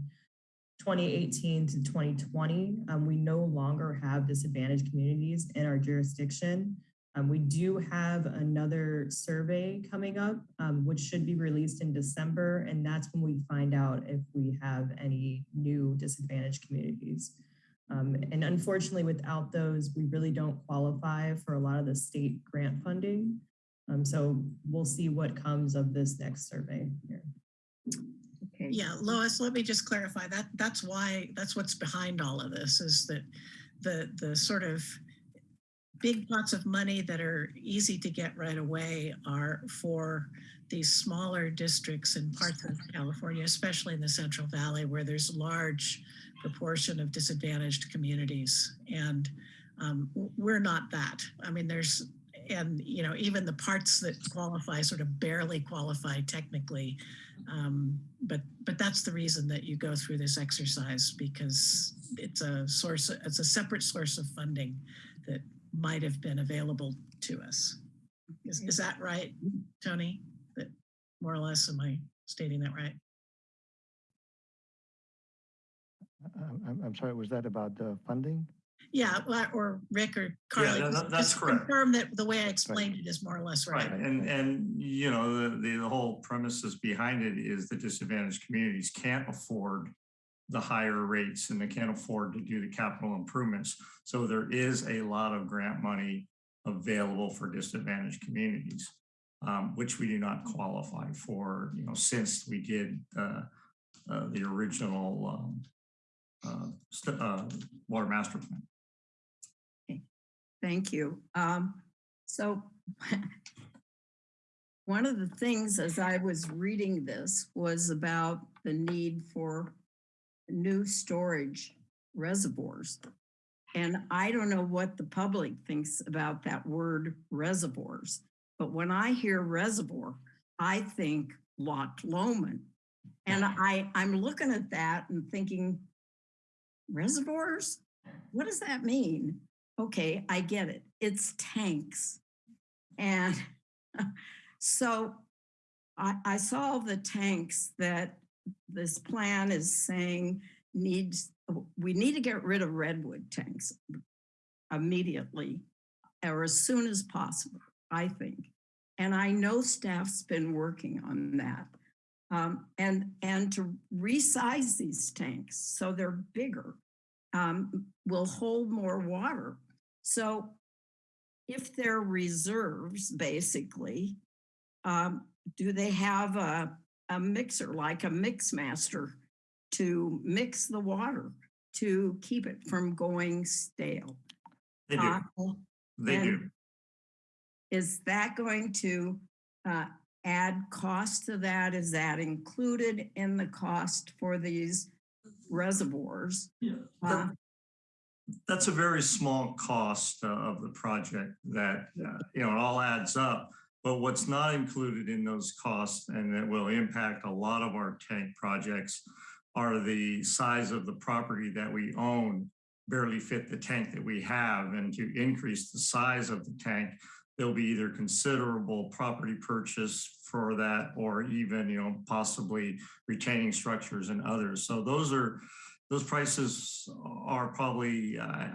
2018 to 2020, um, we no longer have disadvantaged communities in our jurisdiction. Um, we do have another survey coming up, um, which should be released in December, and that's when we find out if we have any new disadvantaged communities. Um, and unfortunately, without those, we really don't qualify for a lot of the state grant funding. Um, so we'll see what comes of this next survey here. Okay. Yeah, Lois, let me just clarify that. That's why, that's what's behind all of this is that the, the sort of big pots of money that are easy to get right away are for these smaller districts in parts of California, especially in the Central Valley, where there's a large proportion of disadvantaged communities. And um, we're not that. I mean, there's, and you know, even the parts that qualify sort of barely qualify technically. Um, but but that's the reason that you go through this exercise because it's a source, it's a separate source of funding that might have been available to us. Is, is that right, Tony? That more or less, am I stating that right? I'm, I'm- I'm sorry, was that about the funding? Yeah, or Rick or Carly. that- just- that's correct. Confirm that the way I explained it is more or less Right, right. and, and, you know, the, the, the whole premises behind it is the disadvantaged communities can't afford the higher rates and they can't afford to do the capital improvements. So there is a lot of grant money available for disadvantaged communities, um, which we do not qualify for, you know, since we did, uh, uh, the original, um, uh, uh, water master plan. Thank you. Um, so (laughs) one of the things as I was reading this was about the need for new storage reservoirs. And I don't know what the public thinks about that word reservoirs, but when I hear reservoir, I think Loch Lomond. And I, I'm looking at that and thinking, reservoirs? What does that mean? Okay, I get it. It's tanks. And (laughs) so I, I saw the tanks that this plan is saying needs, we need to get rid of redwood tanks immediately or as soon as possible, I think. And I know staff's been working on that. Um, and, and to resize these tanks so they're bigger um, will hold more water. So if they're reserves, basically, um, do they have a, a mixer like a mix master to mix the water to keep it from going stale? They do, Uh, they do. Is that going to uh, add cost to that? Is that included in the cost for these reservoirs? Yeah. Uh, That's a very small cost uh, of the project that, uh, you know, it all adds up. But what's not included in those costs and that will impact a lot of our tank projects are the size of the property that we own barely fit the tank that we have. And to increase the size of the tank, there'll be either considerable property purchase for that or even, you know, possibly retaining structures and others. So those are, those prices are probably, uh,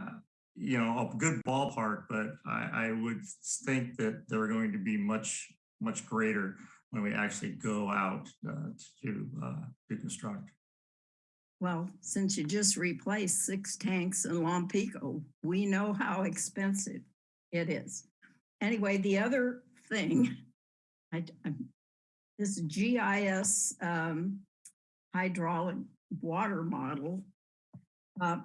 you know, a good ballpark, but I, I would think that they're going to be much, much greater when we actually go out uh, to, uh, to construct. Well, since you just replaced six tanks in Lompico, we know how expensive it is. Anyway, the other thing, I, I'm- this GIS um, hydraulic water model, uh,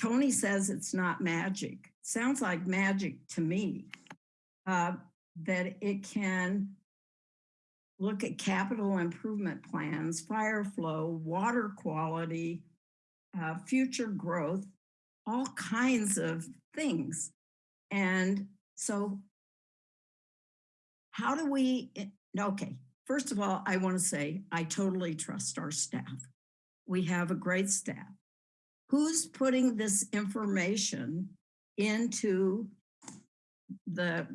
Tony says it's not magic. Sounds like magic to me. uh, That it can look at capital improvement plans, fire flow, water quality, uh, future growth, all kinds of things. And so how do we, eh, okay, first of all, I want to say I totally trust our staff. We have a great staff. Who's putting this information into the,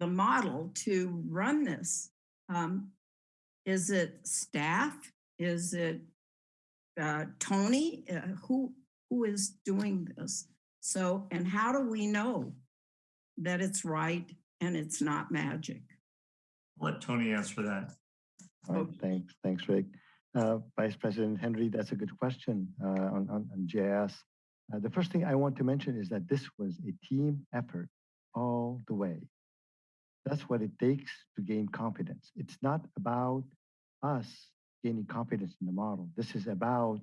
the model to run this? Um, is it staff? Is it uh, Tony, uh, who, who is doing this? So, and how do we know that it's right and it's not magic? Let Tony answer for that. All right, thanks, thanks, Rick. Uh, Vice President Henry, that's a good question uh, on, on, on GIS. Uh, the first thing I want to mention is that this was a team effort all the way. That's what it takes to gain confidence. It's not about us gaining confidence in the model. This is about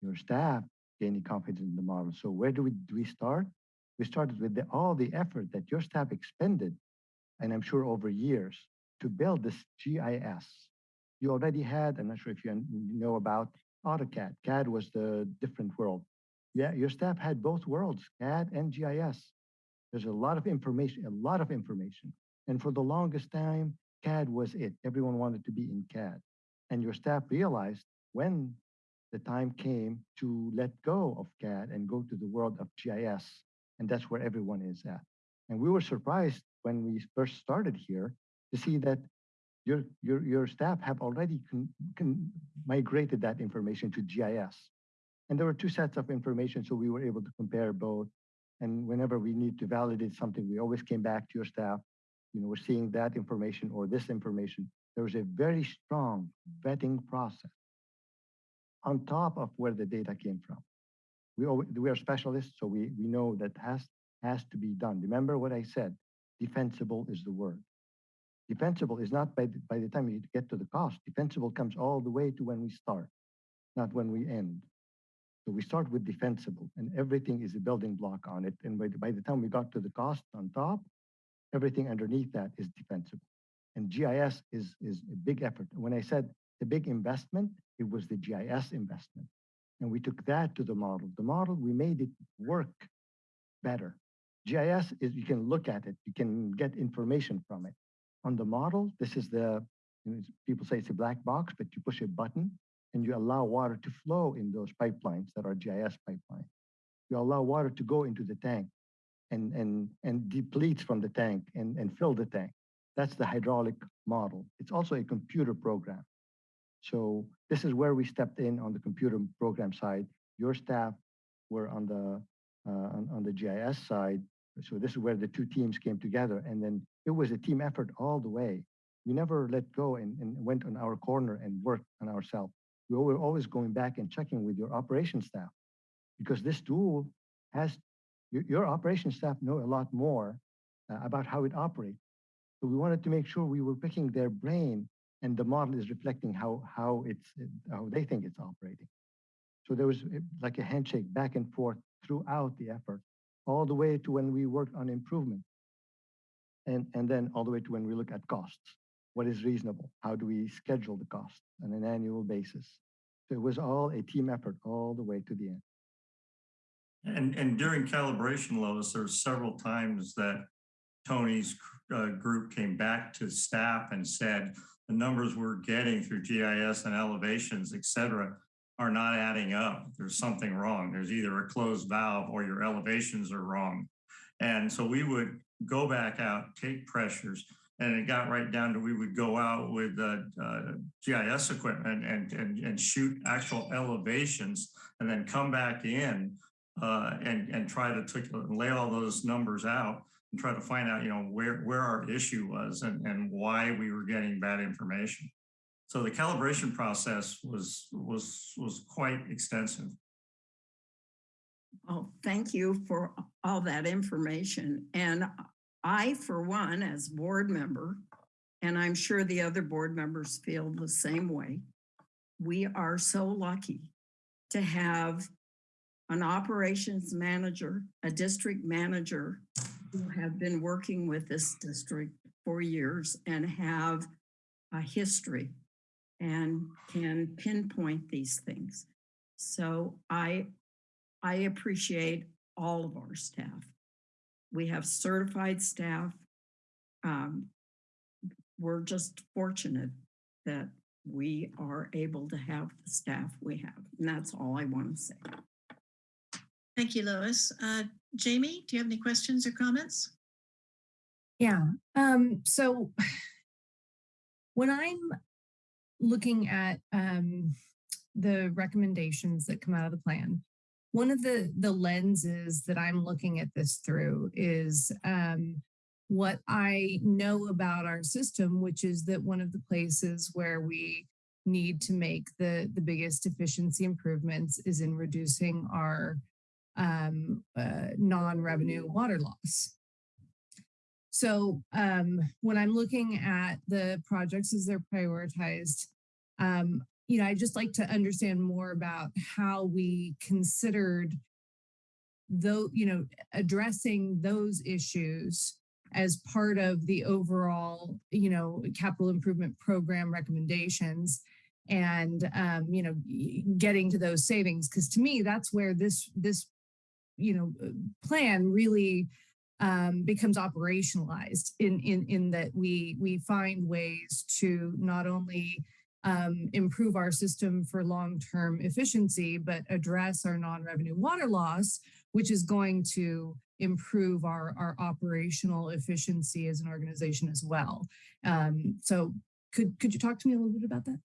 your staff gaining confidence in the model. So where do we do we start? We started with the, all the effort that your staff expended, and I'm sure over years, to build this GIS. You already had, I'm not sure if you know about AutoCAD. CAD was the different world. Yeah, your staff had both worlds, CAD and GIS. There's a lot of information, a lot of information. And for the longest time, CAD was it. Everyone wanted to be in CAD. And your staff realized when the time came to let go of CAD and go to the world of GIS. And that's where everyone is at. And we were surprised when we first started here to see that your, your, your staff have already migrated that information to GIS. And there were two sets of information, so we were able to compare both. And whenever we need to validate something, we always came back to your staff. You know, we're seeing that information or this information. There was a very strong vetting process on top of where the data came from. We, always, we are specialists, so we, we know that has, has to be done. Remember what I said, defensible is the word. Defensible is not by the, by the time you get to the cost. Defensible comes all the way to when we start, not when we end. So we start with defensible and everything is a building block on it. And by the, by the time we got to the cost on top, everything underneath that is defensible. And GIS is, is a big effort. When I said the big investment, it was the GIS investment. And we took that to the model. The model, we made it work better. GIS is, you can look at it, you can get information from it. On the model, this is the, you know, people say it's a black box, but you push a button and you allow water to flow in those pipelines that are GIS pipelines. You allow water to go into the tank and, and, and depletes from the tank and, and fill the tank. That's the hydraulic model. It's also a computer program. So this is where we stepped in on the computer program side. Your staff were on the uh, on, on the GIS side. So this is where the two teams came together, and then it was a team effort all the way. We never let go and, and went on our corner and worked on ourselves. We were always going back and checking with your operations staff, because this tool has your, your operations staff know a lot more uh, about how it operates. So we wanted to make sure we were picking their brain and the model is reflecting how how it's how they think it's operating. So there was uh, like a handshake back and forth throughout the effort, all the way to when we worked on improvement, and and then all the way to when we look at costs. What is reasonable? How do we schedule the costs on an annual basis? So it was all a team effort all the way to the end. And, and during calibration, Lois, there were several times that Tony's uh, group came back to staff and said, the numbers we're getting through GIS and elevations, et cetera, are not adding up. There's something wrong. There's either a closed valve or your elevations are wrong. And so we would go back out, take pressures, and it got right down to we would go out with uh, uh, GIS equipment and, and, and shoot actual elevations and then come back in uh, and, and try to take, lay all those numbers out and try to find out, you know, where, where our issue was and, and why we were getting bad information. So the calibration process was, was, was quite extensive. Oh, thank you for all that information. And I, for one, as board member, and I'm sure the other board members feel the same way, we are so lucky to have an operations manager, a district manager who have been working with this district for years and have a history and can pinpoint these things. So I, I appreciate all of our staff. We have certified staff. Um, we're just fortunate that we are able to have the staff we have. And that's all I want to say. Thank you, Lois. Uh, Jamie, do you have any questions or comments? Yeah. Um, so when I'm looking at um, the recommendations that come out of the plan, one of the the lenses that I'm looking at this through is um, what I know about our system, which is that one of the places where we need to make the the biggest efficiency improvements is in reducing our um, uh, non-revenue water loss. So um, when I'm looking at the projects as they're prioritized, um, you know, I'd just like to understand more about how we considered though, you know, addressing those issues as part of the overall, you know, capital improvement program recommendations and, um, you know, getting to those savings. Cause to me, that's where this, this, you know, uh, plan really um, becomes operationalized in, in, in that we, we find ways to not only um, improve our system for long-term efficiency, but address our non-revenue water loss, which is going to improve our, our operational efficiency as an organization as well. Um, so could, could you talk to me a little bit about that?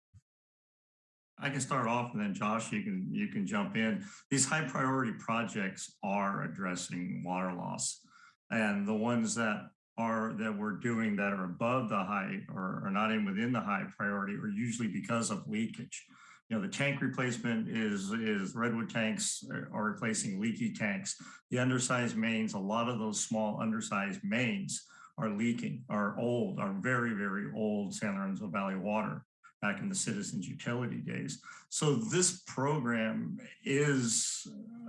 I can start off and then Josh, you can, you can jump in. These high priority projects are addressing water loss. And the ones that are, that we're doing that are above the high or are not in within the high priority are usually because of leakage. You know, the tank replacement is, is redwood tanks are- replacing leaky tanks. The undersized mains, a lot of those small undersized mains are leaking, are old, are very, very old San Lorenzo Valley water back in the citizens utility days. So this program is,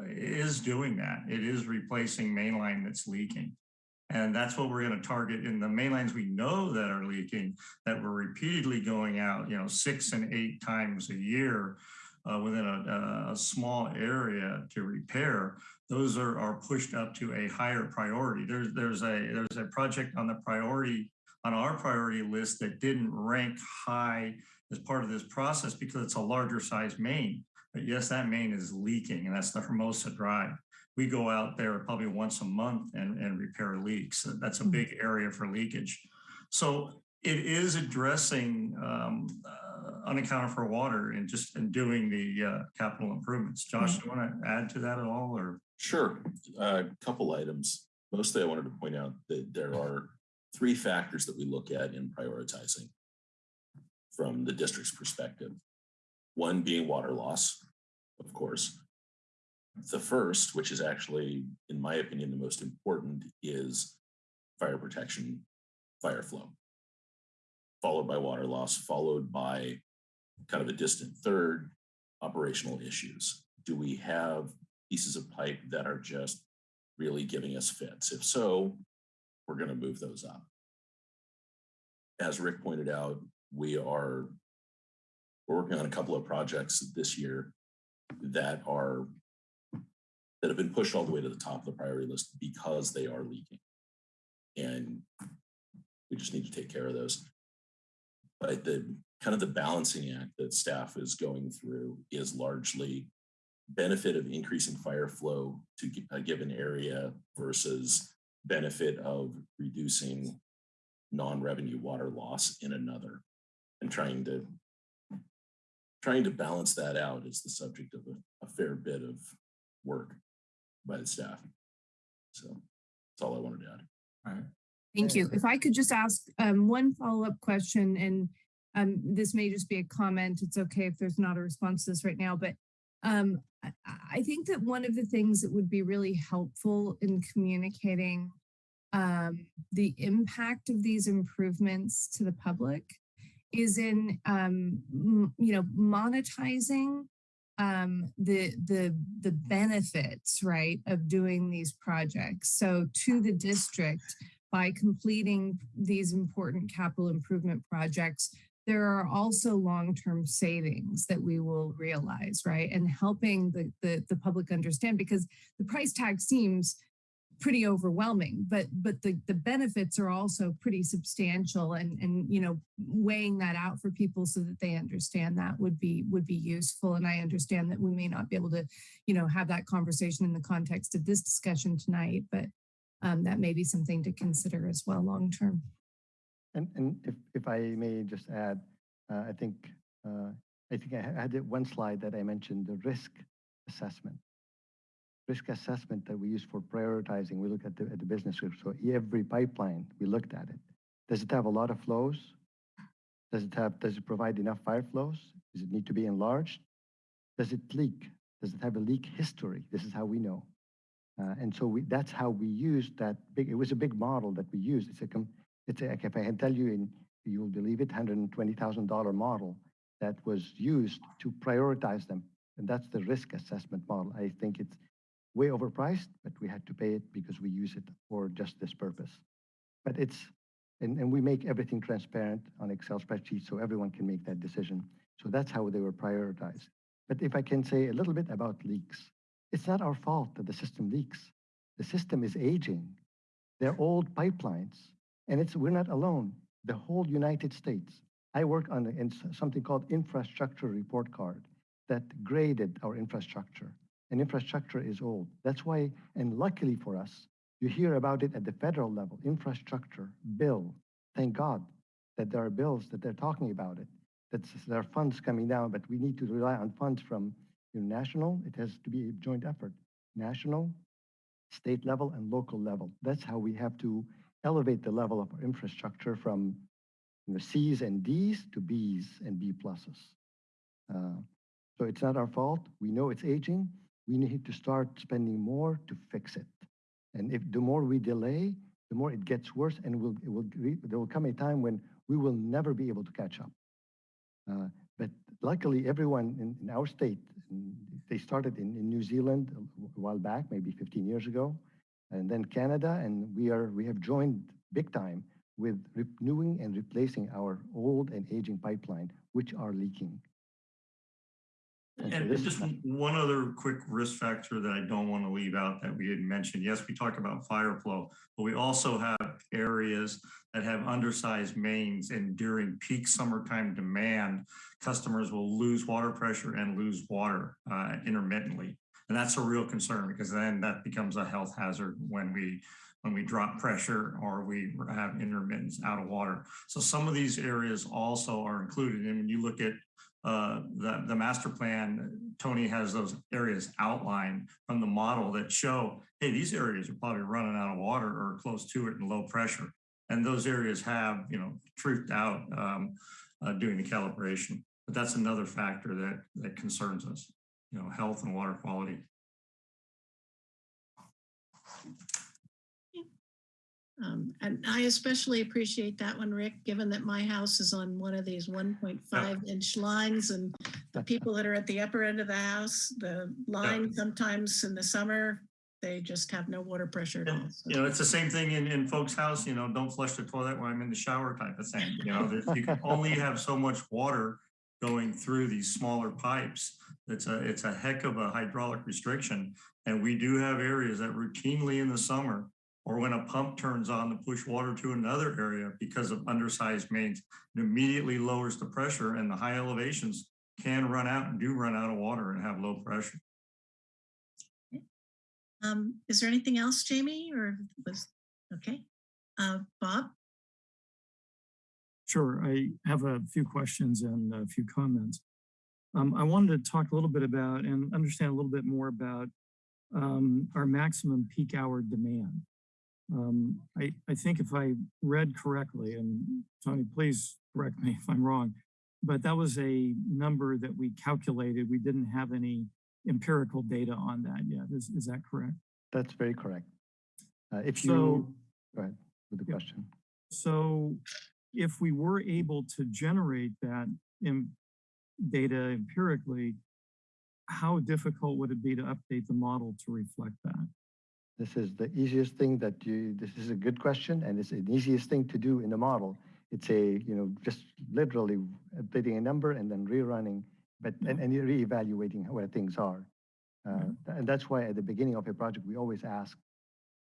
is doing that. It is replacing mainline that's leaking. And that's what we're going to target in the main lines we know that are leaking, that we're repeatedly going out, you know, six and eight times a year uh, within a, a small area to repair. Those are, are pushed up to a higher priority. There's, there's a, there's a project on the priority, on our priority list that didn't rank high as part of this process because it's a larger size main. But yes, that main is leaking and that's the Hermosa Drive. We go out there probably once a month and, and repair leaks. That's a big area for leakage. So it is addressing um, uh, unaccounted for water and just in doing the uh, capital improvements. Josh, do you want to add to that at all or? Sure. A couple items. Mostly I wanted to point out that there are three factors that we look at in prioritizing from the district's perspective. One being water loss, of course. The first, which is actually, in my opinion, the most important, is fire protection, fire flow. Followed by water loss, followed by kind of a distant third, operational issues. Do we have pieces of pipe that are just really giving us fits? If so, we're going to move those up. As Rick pointed out, we are working on a couple of projects this year that are that have been pushed all the way to the top of the priority list because they are leaking. And we just need to take care of those. But the kind of the balancing act that staff is going through is largely benefit of increasing fire flow to a given area versus benefit of reducing non-revenue water loss in another and trying to trying to balance that out is the subject of a, a fair bit of work by the staff. So that's all I wanted to add. All right. Thank you. If I could just ask um, one follow-up question, and um, this may just be a comment. It's okay if there's not a response to this right now, but um, I, I think that one of the things that would be really helpful in communicating um, the impact of these improvements to the public is in, um, m- you know, monetizing um, the the the benefits, right, of doing these projects. So to the district, by completing these important capital improvement projects, there are also long-term savings that we will realize, right? And helping the, the, the public understand because the price tag seems pretty overwhelming, but but the, the benefits are also pretty substantial and and you know weighing that out for people so that they understand that would be would be useful. And I understand that we may not be able to, you know, have that conversation in the context of this discussion tonight, but um, that may be something to consider as well long term. And, and if, if I may just add, uh, I think uh, I think I had one slide that I mentioned, the risk assessment. Risk assessment that we use for prioritizing, we look at the, at the business group. So every pipeline, we looked at it. Does it have a lot of flows? Does it have, does it provide enough fire flows? Does it need to be enlarged? Does it leak? Does it have a leak history? This is how we know. Uh, and so we, that's how we used that big, it was a big model that we used. It's a, it's a, if I can tell you in, you'll believe it, $120,000 model that was used to prioritize them. And that's the risk assessment model. I think it's way overpriced, but we had to pay it because we use it for just this purpose. But it's, and, and we make everything transparent on Excel spreadsheets so everyone can make that decision. So that's how they were prioritized. But if I can say a little bit about leaks, it's not our fault that the system leaks. The system is aging. They're old pipelines, and it's we're not alone. The whole United States. I work on in something called infrastructure report card that graded our infrastructure. And infrastructure is old. That's why, and luckily for us, you hear about it at the federal level, infrastructure bill. Thank God that there are bills that they're talking about it. That's there are funds coming down, but we need to rely on funds from you know, national. It has to be a joint effort, national, state level, and local level. That's how we have to elevate the level of our infrastructure from you know, C's and D's to B's and B pluses. Uh, so it's not our fault. We know it's aging. We need to start spending more to fix it. And if the more we delay, the more it gets worse, and will it will there will come a time when we will never be able to catch up. Uh, but luckily, everyone in, in our state, they started in, in New Zealand a while back, maybe 15 years ago, and then Canada, and we are we have joined big time with renewing and replacing our old and aging pipeline, which are leaking. And so And this is just one other quick risk factor that I don't want to leave out that we didn't mention. Yes, we talk about fire flow, but we also have areas that have undersized mains and during peak summertime demand, customers will lose water pressure and lose water uh, intermittently. And that's a real concern because then that becomes a health hazard when we when we drop pressure or we have intermittence out of water. So some of these areas also are included. And when you look at uh, the, the master plan, Tony has those areas outlined from the model that show, hey, these areas are probably running out of water or close to it and low pressure. And those areas have, you know, truthed out um, uh, doing the calibration. But that's another factor that, that concerns us, you know, health and water quality. Um, and I especially appreciate that one, Rick, given that my house is on one of these 1.5 inch lines and the people that are at the upper end of the house, the line sometimes in the summer, they just have no water pressure at all. So- you know, it's the same thing in, in folks' house, you know, don't flush the toilet when I'm in the shower type of thing. You know, you can (laughs) only have so much water going through these smaller pipes. It's a, it's a heck of a hydraulic restriction. And we do have areas that routinely in the summer or when a pump turns on to push water to another area because of undersized mains, it immediately lowers the pressure and the high elevations can run out and do run out of water and have low pressure. Um, is there anything else, Jamie, or was, okay? Uh, Bob? Sure, I have a few questions and a few comments. Um, I wanted to talk a little bit about and understand a little bit more about um, our maximum peak hour demand. Um, I, I think if I read correctly, and Tony, please correct me (laughs) if I'm wrong, but that was a number that we calculated. We didn't have any empirical data on that yet. Is, is that correct? That's very correct. Uh, if So- you, go ahead with the Yeah. question. So if we were able to generate that in data empirically, how difficult would it be to update the model to reflect that? This is the easiest thing that you, this is a good question and it's the easiest thing to do in the model. It's a, you know, just literally updating a number and then rerunning, but, and, and you're reevaluating where things are. Uh, And that's why at the beginning of a project, we always ask,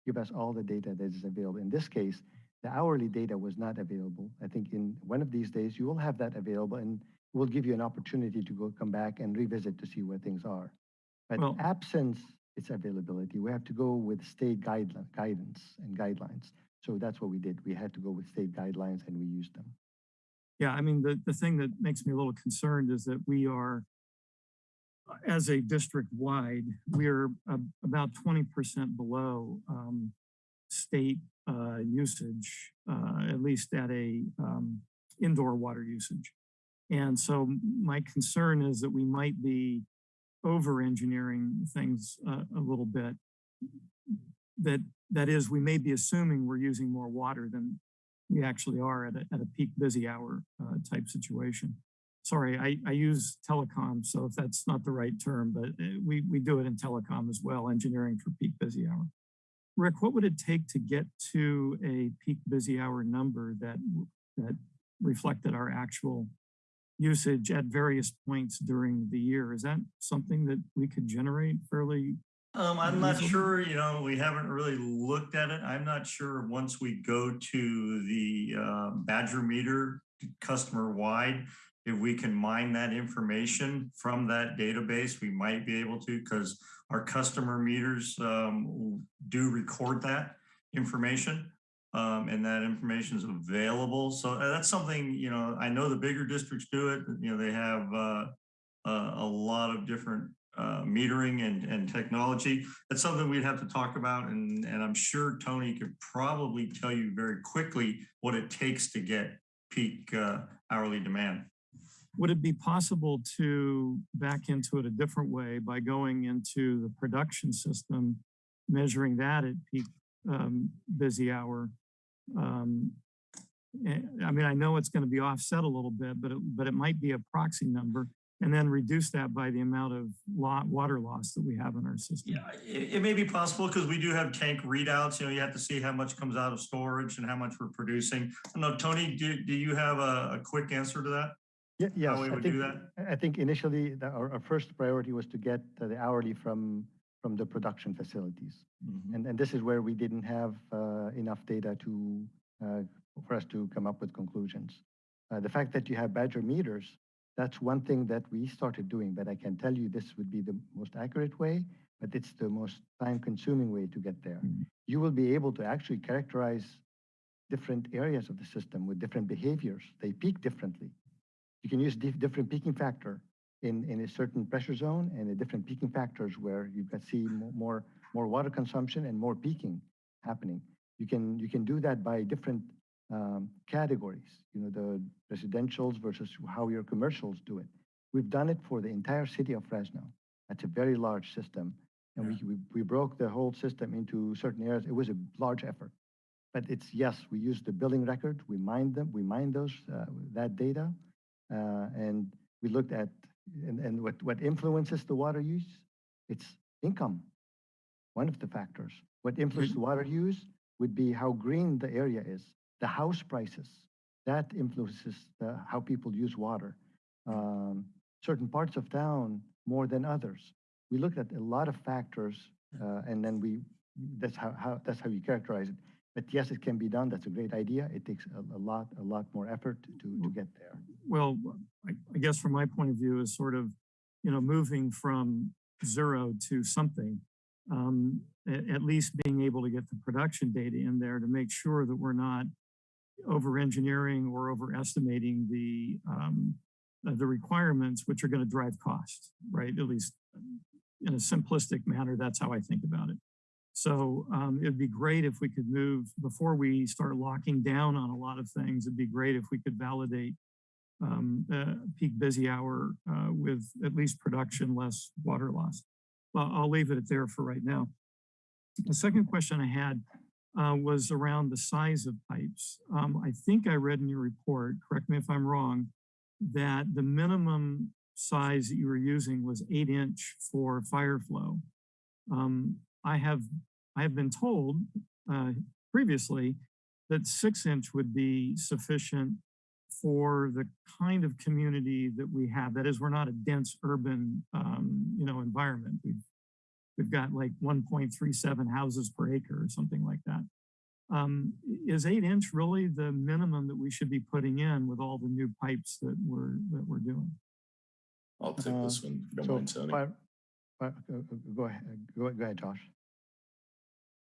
give us all the data that is available. In this case, the hourly data was not available. I think in one of these days, you will have that available and we'll give you an opportunity to go come back and revisit to see where things are. But Well- absence its availability, we have to go with state guideline, guidance and guidelines. So that's what we did. We had to go with state guidelines and we used them. Yeah, I mean, the, the thing that makes me a little concerned is that we are, as a district wide, we're ab- about twenty percent below um, state uh, usage, uh, at least at a um, indoor water usage. And so my concern is that we might be over engineering things uh, a little bit. That, that is, we may be assuming we're using more water than we actually are at a, at a peak busy hour uh, type situation. Sorry, I, I use telecom, so if that's not the right term, but uh, we, we do it in telecom as well, engineering for peak busy hour. Rick, what would it take to get to a peak busy hour number that, that reflected our actual usage at various points during the year? Is that something that we could generate fairly Um, I'm not sure, you know, we haven't really looked at it. I'm not sure once we go to the uh, Badger meter customer wide, if we can mine that information from that database, we might be able to because our customer meters um, do record that information. Um, and that information is available. So uh, that's something, you know, I know the bigger districts do it, you know, they have uh, uh, a lot of different uh, metering and, and technology. That's something we'd have to talk about. And, and I'm sure Tony could probably tell you very quickly what it takes to get peak uh, hourly demand. Would it be possible to back into it a different way by going into the production system, measuring that at peak um, busy hour? Um, eh, I mean, I know it's going to be offset a little bit, but it, but it might be a proxy number and then reduce that by the amount of lot, water loss that we have in our system. Yeah, it, it may be possible because we do have tank readouts. You know, you have to see how much comes out of storage and how much we're producing. I don't know, Tony, do, do you have a, a quick answer to that? Ye- Yes, we I would think, do that? I- I think initially, the- our, our first priority was to get uh, the hourly from, from the production facilities. And, and this is where we didn't have uh, enough data to, uh, for us to come up with conclusions. Uh, The fact that you have Badger meters, that's one thing that we started doing, but I can tell you this would be the most accurate way, but it's the most time-consuming way to get there. Mhm. You will be able to actually characterize different areas of the system with different behaviors. They peak differently. You can use dif- different peaking factor in, in a certain pressure zone and a different peaking factors where you can see mo- more, more water consumption and more peaking happening. You can, you can do that by different um, categories, you know, the residentials versus how your commercials do it. We've done it for the entire city of Fresno. That's a very large system. And we, we, we broke the whole system into certain areas. It was a large effort. But it's, yes, we use the billing record, we mined them, we mined those, uh, that data. Uh, and we looked at, and, and what, what influences the water use? It's income, one of the factors. What influences the water use would be how green the area is, the house prices. That influences the, how people use water. Um, certain parts of town more than others. We looked at a lot of factors, uh, and then we, that's how, how, that's how you characterize it. But yes, it can be done. That's a great idea. It takes a, a lot, a lot more effort to, to get there. Well, I, I guess from my point of view is sort of, you know, moving from zero to something. Um, at, least being able to get the production data in there to make sure that we're not over engineering or overestimating the, um, uh, the requirements, which are going to drive costs, right? At least in a simplistic manner, that's how I think about it. So um, it'd be great if we could move before we start locking down on a lot of things. It'd be great if we could validate um, uh, peak busy hour uh, with at least production, less water loss. I'll leave it there for right now. The second question I had uh, was around the size of pipes. Um, I think I read in your report, correct me if I'm wrong, that the minimum size that you were using was eight inch for fire flow. Um, I have I have been told uh, previously that six inch would be sufficient for the kind of community that we have. That is, we're not a dense urban, um, you know, environment. We've we've got like 1.37 houses per acre or something like that. Um, is eight inch really the minimum that we should be putting in with all the new pipes that we're that we're doing? I'll take Uh, this one, don't So, mind, Tony. fire- fire- uh, uh, go ahead, go, go ahead, Josh.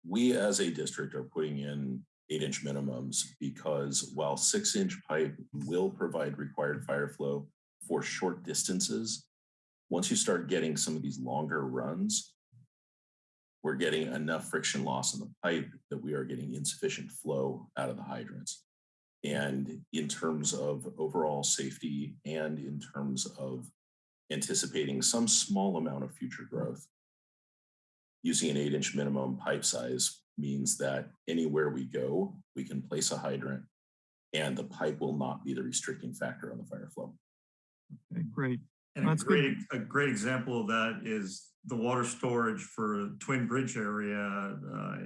We as a district are putting in eight inch minimums because while six inch pipe will provide required fire flow for short distances, once you start getting some of these longer runs, we're getting enough friction loss in the pipe that we are getting insufficient flow out of the hydrants. And in terms of overall safety and in terms of anticipating some small amount of future growth, using an eight inch minimum pipe size means that anywhere we go, we can place a hydrant and the pipe will not be the restricting factor on the fire flow. Okay, great. And a That's good. great, a great example of that is the water storage for Twin Bridge area uh,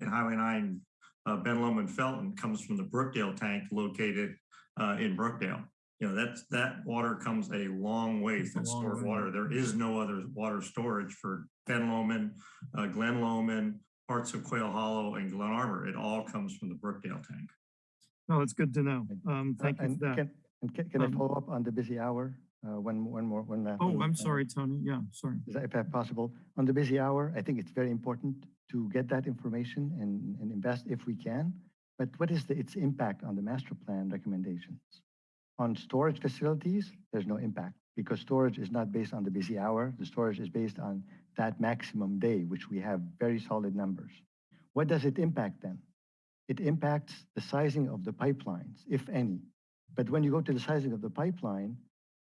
in Highway 9, uh, Ben Lomond Felton comes from the Brookdale tank located uh, in Brookdale. You know, that's, that water comes a long way It's from long stored way. water. There is no other water storage for Ben Lomond, uh, Glen Lomond, parts of Quail Hollow and Glen Arbor. It all comes from the Brookdale tank. No, it's good to know. Um, Uh, thank you and for that. Can, and can, can I Um, follow up on the busy hour? Uh, one, one more, one last. Oh, I'm uh, sorry, Tony. Yeah, sorry. Is that if possible? On the busy hour, I think it's very important to get that information and, and invest if we can. But what is the, its impact on the master plan recommendations? On storage facilities, there's no impact because storage is not based on the busy hour. The storage is based on that maximum day, which we have very solid numbers. What does it impact then? It impacts the sizing of the pipelines, if any. But when you go to the sizing of the pipeline,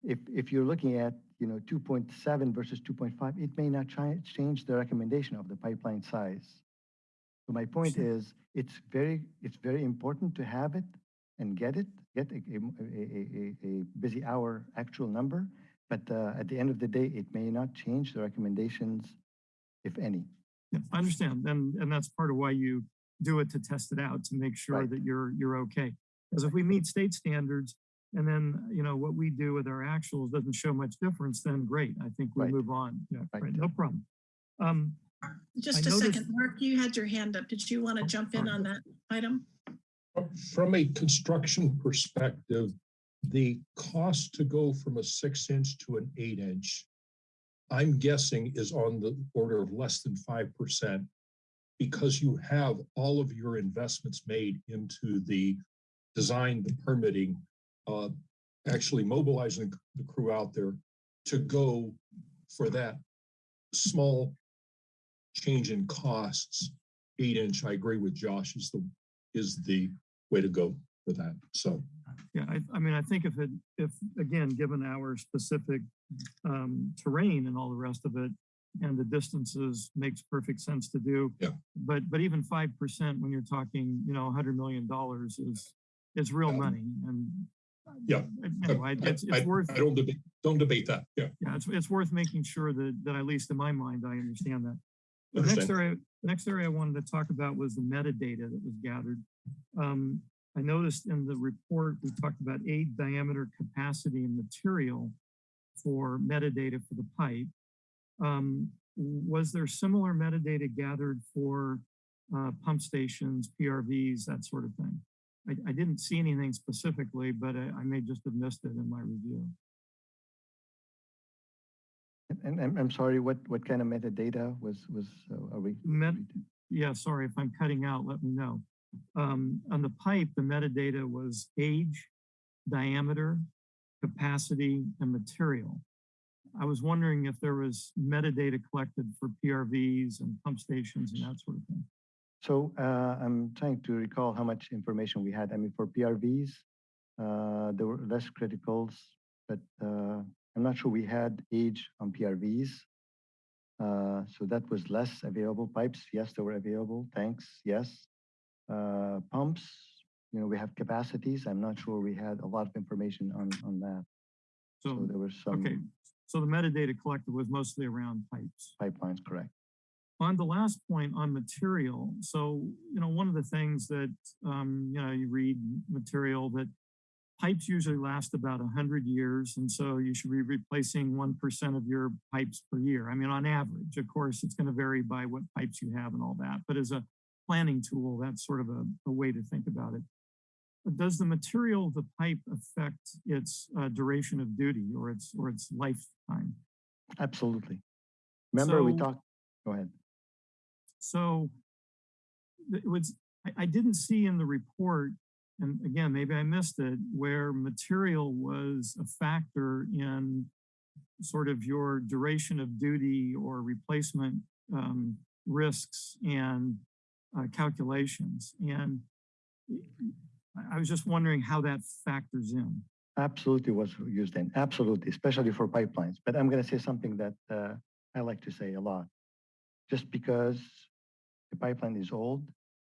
if, if you're looking at, you know, 2.7 versus 2.5, it may not change the recommendation of the pipeline size. So my point Sure. is, it's very, it's very important to have it and get it, get a, a, a, a- a busy hour actual number. But uh, at the end of the day, it may not change the recommendations, if any. Yeah, I understand. And, and that's part of why you do it to test it out, to make sure Right. that you're, you're okay. Because if we meet state standards and then, you know, what we do with our actuals doesn't show much difference, then great. I think we Right. move on. Yeah, Right. right, no problem. Um, Just I a noticed- second, Mark, you had your hand up. Did you want to Oh, jump in sorry. on that item? From a construction perspective, the cost to go from a six inch to an eight inch, I'm guessing is on the order of less than five percent because you have all of your investments made into the design, the permitting, uh, actually mobilizing the crew out there to go for that small change in costs. Eight inch, I agree with Josh, is the, is the way to go for that. So Yeah, I, I mean, I think if it, if, again, given our specific um, terrain and all the rest of it, and the distances makes perfect sense to do. Yeah. But, but even five percent when you're talking, you know, a hundred million dollars is, is real Um, money and. Yeah. Anyway, I- it's, I- it's worth, I don't debate, don't debate that. Yeah. yeah, it's, it's worth making sure that, that at least in my mind, I understand that. The next area, next area I wanted to talk about was the metadata that was gathered. Um, I noticed in the report, we talked about aid diameter capacity and material for metadata for the pipe. Um, was there similar metadata gathered for uh, pump stations, PRVs, that sort of thing? I, I didn't see anything specifically, but I, I may just have missed it in my review. And- And I'm, I'm sorry, what, what kind of metadata was, was, uh, are we? Met- Yeah, sorry, if I'm cutting out, let me know. Um, on the pipe, the metadata was age, diameter, capacity, and material. I was wondering if there was metadata collected for PRVs and pump stations and that sort of thing. So uh, I'm trying to recall how much information we had. I mean, for PRVs, uh, there were less criticals, but uh, I'm not sure we had age on PRVs. Uh, so that was less available. Pipes, yes, they were available. Tanks, yes. Uh, pumps, you know, we have capacities. I'm not sure we had a lot of information on on that. So So, there was some okay, so the metadata collected was mostly around pipes. pipelines, correct? on the last point on material, so, you know, one of the things that, um, you know, you read material that pipes usually last about a hundred years. And so you should be replacing 1% of your pipes per year. I mean, on average, of course, it's going to vary by what pipes you have and all that. But as a planning tool, that's sort of a, a way to think about it. Does the material of the pipe affect its uh, duration of duty or its, or its lifetime? Absolutely. Remember, we talked, go ahead. So it was, I, I didn't see in the report, and again, maybe I missed it, where material was a factor in sort of your duration of duty or replacement um, risks and uh, calculations. And I- was just wondering how that factors in. Absolutely was used in, absolutely, especially for pipelines. But I'm going to say something that uh, I like to say a lot. Just because the pipeline is old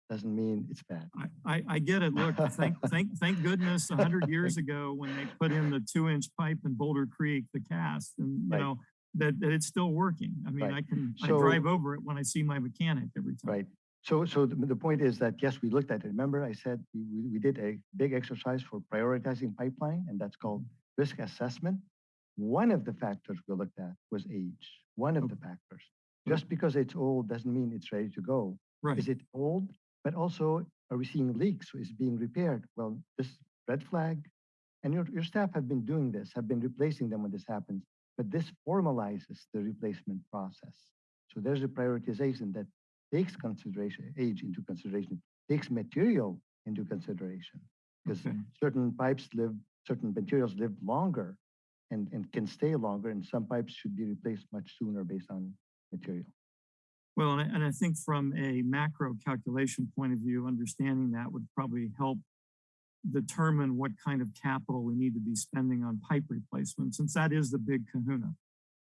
doesn't mean it's bad. I, I, I get it. Look, thank, thank, thank goodness a hundred (laughs) years ago when they put in the two inch pipe in Boulder Creek, the cast and, you Right. know, that, that it's still working. I mean, Right. I can, I drive over it when I see my mechanic every time. Right. So, so the, the point is that, yes, we looked at it. Remember I said we, we, did a big exercise for prioritizing pipeline and that's called risk assessment. One of the factors we looked at was age, one of oh. the factors. Just because it's old doesn't mean it's ready to go. Right. Is it old? But also, are we seeing leaks? Is it being repaired? Well, this red flag, and your, your staff have been doing this, have been replacing them when this happens, but this formalizes the replacement process. So there's a prioritization that takes consideration, age into consideration, takes material into consideration. Because Okay. certain pipes live, certain materials live longer and, and can stay longer, and some pipes should be replaced much sooner based on material. Well, and I, and I think from a macro calculation point of view, understanding that would probably help determine what kind of capital we need to be spending on pipe replacement, since that is the big kahuna,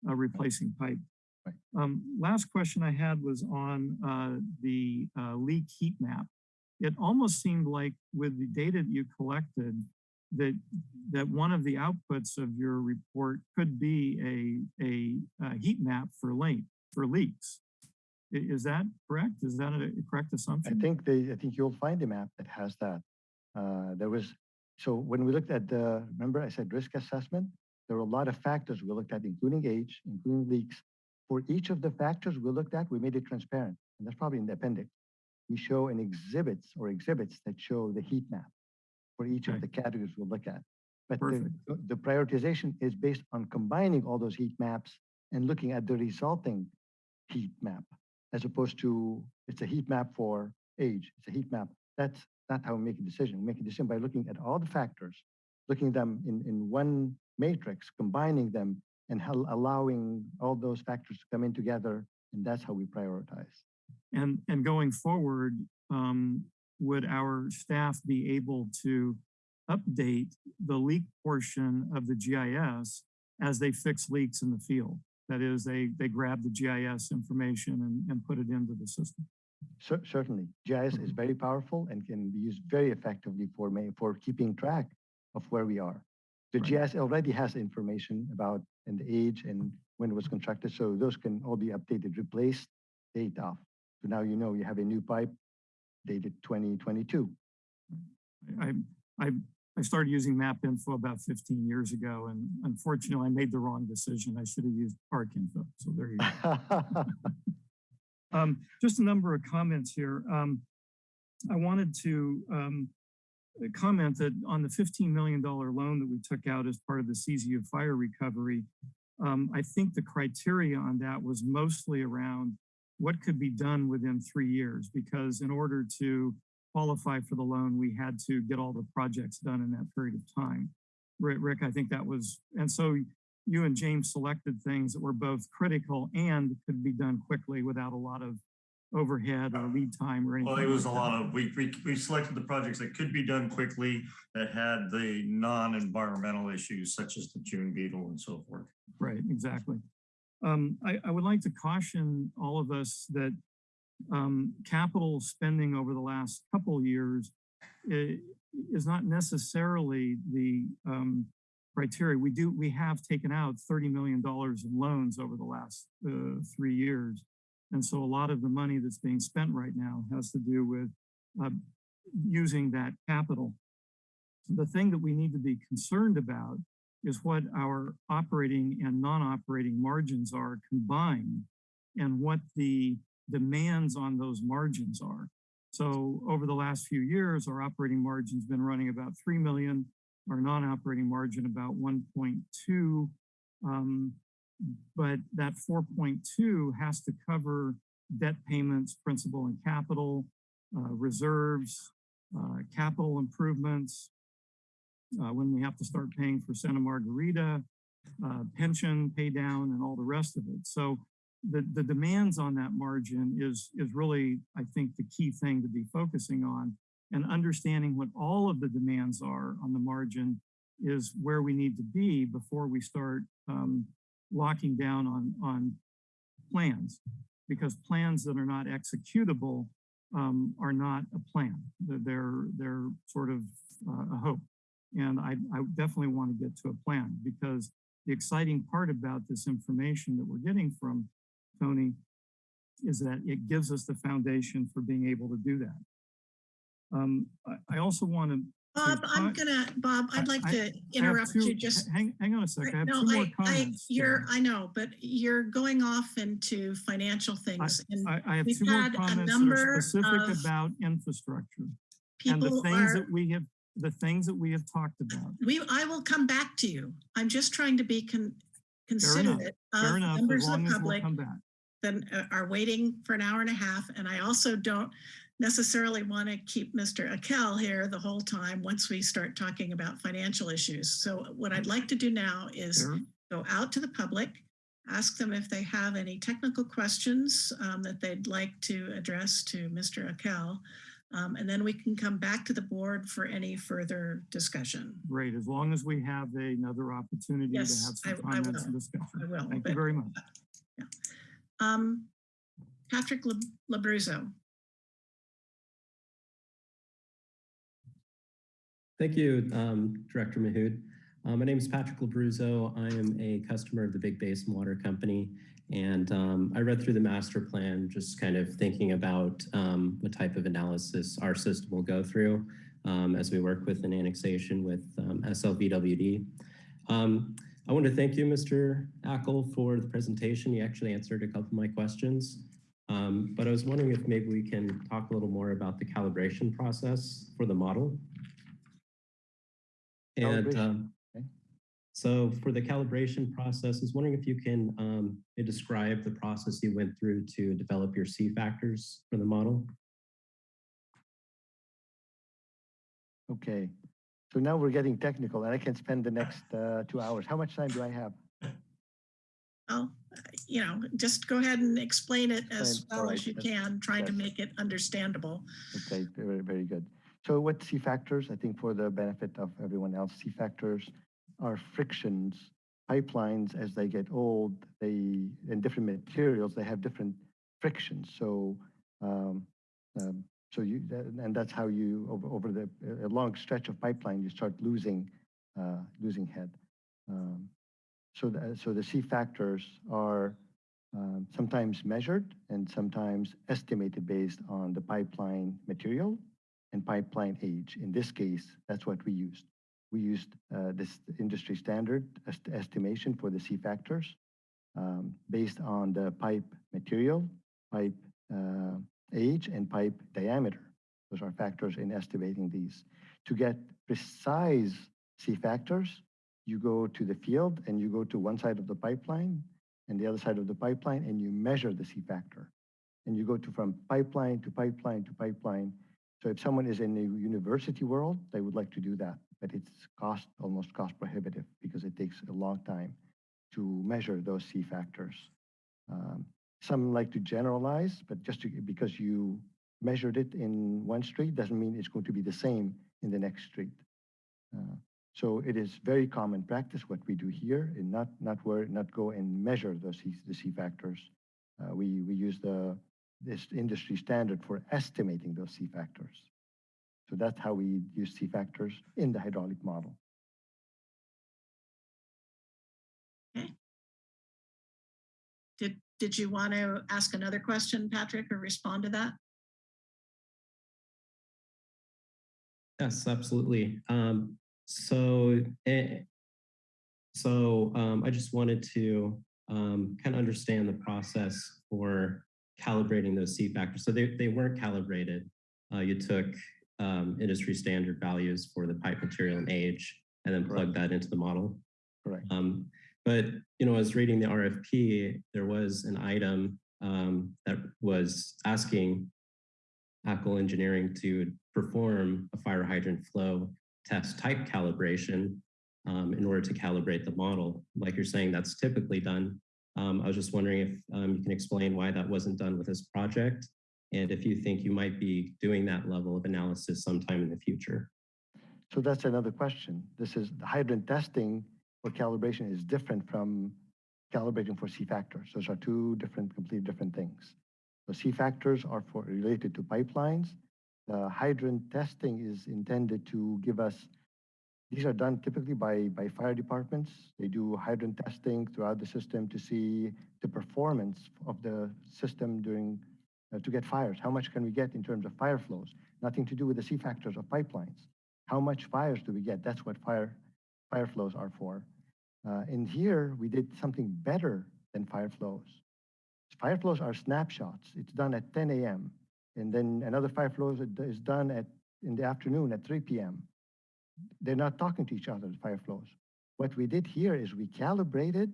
uh, replacing pipe. Right. Um, last question I had was on uh, the uh, leak heat map. It almost seemed like with the data that you collected, that that one of the outputs of your report could be a a, uh heat map for length for leaks. Is that correct? Is that a correct assumption? I think they, I think you'll find a map that has that. Uh, there was, so when we looked at the, remember I said risk assessment? There were a lot of factors we looked at, including age, including leaks. For each of the factors we looked at, we made it transparent, and that's probably in the appendix. We show an exhibits or exhibits that show the heat map for each Okay. of the categories we'll look at. But the, the prioritization is based on combining all those heat maps and looking at the resulting heat map, as opposed to, it's a heat map for age, it's a heat map. That's not how we make a decision. We make a decision by looking at all the factors, looking at them in, in one matrix, combining them and allowing all those factors to come in together. And that's how we prioritize. And, and going forward, um, would our staff be able to update the leak portion of the GIS as they fix leaks in the field? That is, they, they grab the GIS information and, and put it into the system. Cer- Certainly, GIS is very powerful and can be used very effectively for for keeping track of where we are. The Right. GIS already has information about and the age and when it was constructed, so those can all be updated, replaced, date off. So now you know you have a new pipe dated 2022. I, I, I started using Map Info about 15 years ago, and unfortunately, I made the wrong decision. I should have used Park Info. So there you go. (laughs) Um, just a number of comments here. Um, I wanted to um, comment that on the $15 million loan that we took out as part of the CZU fire recovery, um, I think the criteria on that was mostly around what could be done within three years, because in order to qualify for the loan, we had to get all the projects done in that period of time. Rick, Rick, I think that was, and so you and James selected things that were both critical and could be done quickly without a lot of overhead or lead time or anything. Well, it was a like that. lot of, we, we, we selected the projects that could be done quickly, that had the non-environmental issues such as the June beetle and so forth. Right, exactly. Um, I, I would like to caution all of us that um, capital spending over the last couple years i- is not necessarily the um, criteria. We do, we have taken out $30 million in loans over the last uh, three years. And so a lot of the money that's being spent right now has to do with uh, using that capital. The thing that we need to be concerned about is what our operating and non-operating margins are combined and what the demands on those margins are. So over the last few years, our operating margin's been running about 3 million, our non-operating margin about 1.2. Um, but that 4.2 has to cover debt payments, principal and capital, uh, reserves, uh, capital improvements, uh, when we have to start paying for Santa Margarita, uh, pension pay down and all the rest of it. So the, the demands on that margin is, is really, I think, the key thing to be focusing on and understanding what all of the demands are on the margin is where we need to be before we start um, locking down on, on plans. Because plans that are not executable um, are not a plan. They're, they're, sort of uh, a hope. And I, I definitely want to get to a plan because the exciting part about this information that we're getting from Tony is that it gives us the foundation for being able to do that. Um, I, I also want to Bob, I'm gonna, Bob, I'd like I- to interrupt two- you just. Hang, hang on a second. I have No, two more I, I, you're, I know, but you're going off into financial things and I, I have two more a comments that number are specific about infrastructure and the people things are, that we have, the things that we have talked about. we, I will come back to you. I'm just trying to be con- considerate Fair of enough, as members of the we'll public come back. that are waiting for an hour and a half. And I also don't necessarily want to keep Mr. Akel here the whole time once we start talking about financial issues. So what I'd like to do now is go out to the public, ask them if they have any technical questions um, that they'd like to address to Mr. Akel. Um, and then we can come back to the board for any further discussion. Great, as long as we have another opportunity to have some comments and discussion. I will. Thank but- you very much. Um, Patrick Le- Thank you, um, Director Mahood. Uh, my name is Patrick Labruzzo. I am a customer of the Big Basin Water Company. And um, I read through the master plan, just kind of thinking about um, what type of analysis our system will go through um, as we work with an annexation with um, SLVWD. Um, I want to thank you, Mr. Akel, for the presentation. You actually answered a couple of my questions. Um, but I was wondering if maybe we can talk a little more about the calibration process for the model. And um, okay. so for the calibration process, I was wondering if you can um, describe the process you went through to develop your C factors for the model. Okay. So now we're getting technical and I can spend the next uh, two hours. How much time do I have? Well, you know, just go ahead and explain it as Explain, all well as you can, trying to make it understandable. Okay, very, very good. So what C factors, I think for the benefit of everyone else, C factors are frictions. Pipelines, as they get old, they, in different materials, they have different frictions. So, um, um, so you, and that's how you, over, over the, a long stretch of pipeline, you start losing, uh, losing head. Um, So, the, so the C factors are um, sometimes measured and sometimes estimated based on the pipeline material and pipeline age. In this case, that's what we used. We used uh, this industry standard est- estimation for the C factors um, based on the pipe material, pipe uh, age, and pipe diameter. Those are factors in estimating these. To get precise C factors, you go to the field and you go to one side of the pipeline and the other side of the pipeline and you measure the C factor. And you go to from pipeline to pipeline to pipeline. So if someone is in the university world, they would like to do that, but it's cost, almost cost prohibitive because it takes a long time to measure those C factors. Um, Some like to generalize, but just to, because you measured it in one street doesn't mean it's going to be the same in the next street. Uh, so it is very common practice what we do here and not not where not go and measure those C, the C factors. Uh, we we use the this industry standard for estimating those C factors. So that's how we use C factors in the hydraulic model. Did, did you want to ask another question, Patrick, or respond to that? Yes, absolutely. Um, so, eh, so um, I just wanted to um, kind of understand the process for calibrating those C factors. So they, they weren't calibrated. Uh, you took um, industry standard values for the pipe material and age, and then plugged that into the model. Correct. Um, but you know, I was reading the RFP. There was an item um, that was asking Akel Engineering to perform a fire hydrant flow test type calibration um, in order to calibrate the model. Like you're saying, that's typically done. Um, I was just wondering if um, you can explain why that wasn't done with this project and if you think you might be doing that level of analysis sometime in the future. So that's another question. This is the hydrant testing for calibration is different from calibrating for C factors. Those are two different, completely different things. The C factors are for related to pipelines. The hydrant testing is intended to give us, these are done typically by, by fire departments. They do hydrant testing throughout the system to see the performance of the system during, uh, to get fires. How much can we get in terms of fire flows? Nothing to do with the C factors of pipelines. How much fires do we get? That's what fire, fire flows are for. Uh, in here, we did something better than fire flows. Fire flows are snapshots. It's done at 10 a.m. And then another fire flows is done at in the afternoon at 3 p.m. They're not talking to each other, the fire flows. What we did here is we calibrated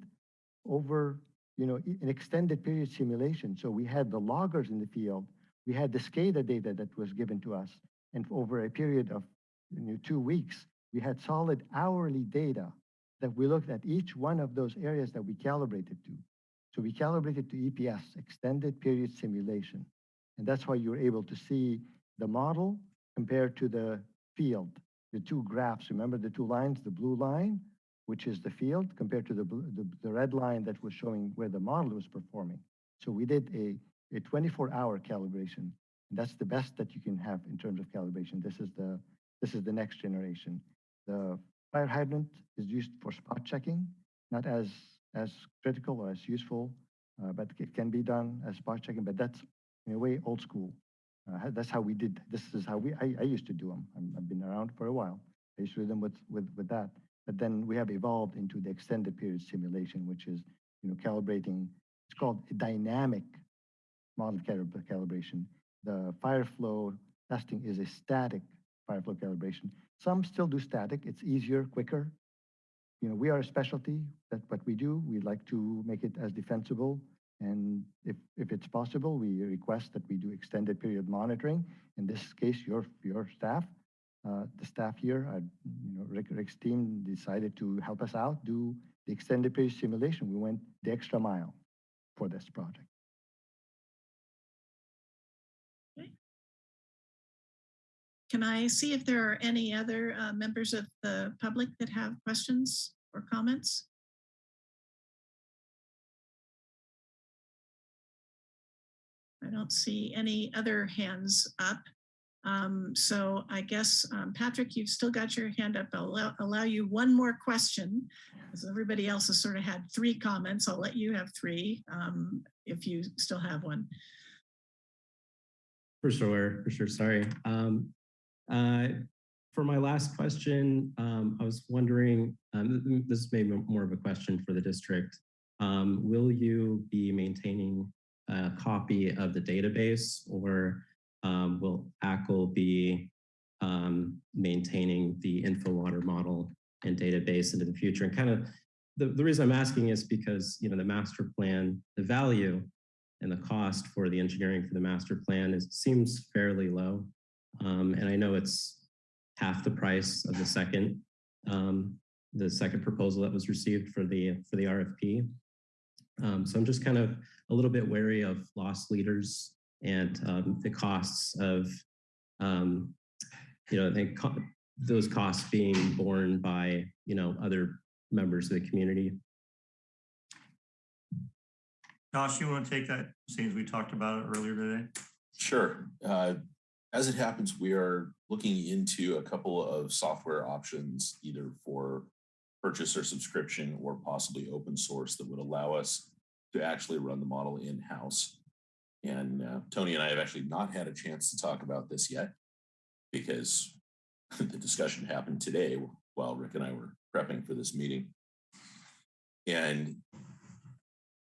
over, you know, an extended period simulation. So we had the loggers in the field, we had the SCADA data that was given to us, and over a period of you know, two weeks, we had solid hourly data that we looked at each one of those areas that we calibrated to. So we calibrated to EPS, extended period simulation. And that's why you're able to see the model compared to the field, the two graphs. Remember the two lines, the blue line, which is the field, compared to the, the, the red line that was showing where the model was performing. So we did a, a 24-hour calibration. And that's the best that you can have in terms of calibration. This is the, this is the next generation. The fire hydrant is used for spot checking, not as, as critical or as useful, uh, but it can be done as spot checking, but that's in a way old school. Uh, that's how we did. This is how we. I, I used to do them. i have been around for a while. I used to do them with with with that. But then we have evolved into the extended period simulation, which is you know calibrating. It's called a dynamic model calib calibration. The fire flow testing is a static fire flow calibration. Some still do static. It's easier, quicker. You know, we are a specialty. That's what we do. We like to make it as defensible and if, if it's possible, we request that we do extended period monitoring. In this case, your, your staff, uh, the staff here, uh, you know, Rick, Rick's team decided to help us out, do the extended period simulation. We went the extra mile for this project. Can I see if there are any other uh, members of the public that have questions or comments? I don't see any other hands up. Um, so I guess, um, Patrick, you've still got your hand up. I'll allow, allow you one more question because everybody else has sort of had three comments. I'll let you have three um, if you still have one. For sure, for sure. Sorry. Um, uh, for my last question, um, I was wondering, um, this may be more of a question for the district. Will you be maintaining a copy of the database or um, will Akel be um, maintaining the InfoWater model and database into the future? And kind of the, the reason I'm asking is because, you know, the master plan, the value and the cost for the engineering for the master plan is seems fairly low. Um, and I know it's half the price of the second, um, the second proposal that was received for the for the RFP. Um, so I'm just kind of a little bit wary of lost leaders and um, the costs of, um, you know, the co those costs being borne by, you know, other members of the community. Josh, you want to take that, seeing as we talked about it earlier today? Sure. Uh, as it happens, we are looking into a couple of software options, either for purchase or subscription or possibly open source that would allow us to actually run the model in-house. And uh, Tony and I have actually not had a chance to talk about this yet because (laughs) the discussion happened today while Rick and I were prepping for this meeting. And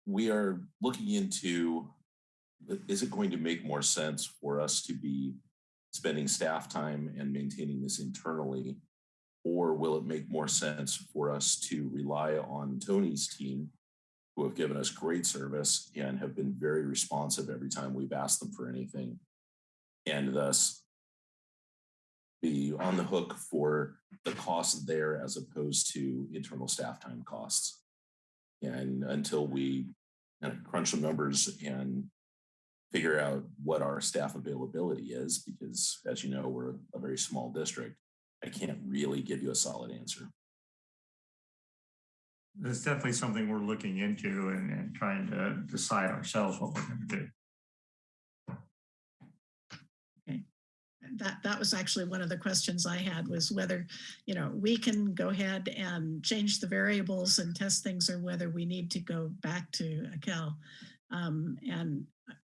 we are looking into, is it going to make more sense for us to be spending staff time and maintaining this internally? Or will it make more sense for us to rely on Tony's team who have given us great service and have been very responsive every time we've asked them for anything and thus be on the hook for the cost there as opposed to internal staff time costs. And until we kind of crunch some numbers and figure out what our staff availability is, because as you know, we're a very small district, I can't really give you a solid answer. That's definitely something we're looking into and, and trying to decide ourselves what we're going to do. that, that was actually one of the questions I had was whether, you know, we can go ahead and change the variables and test things or whether we need to go back to Cal. Um, and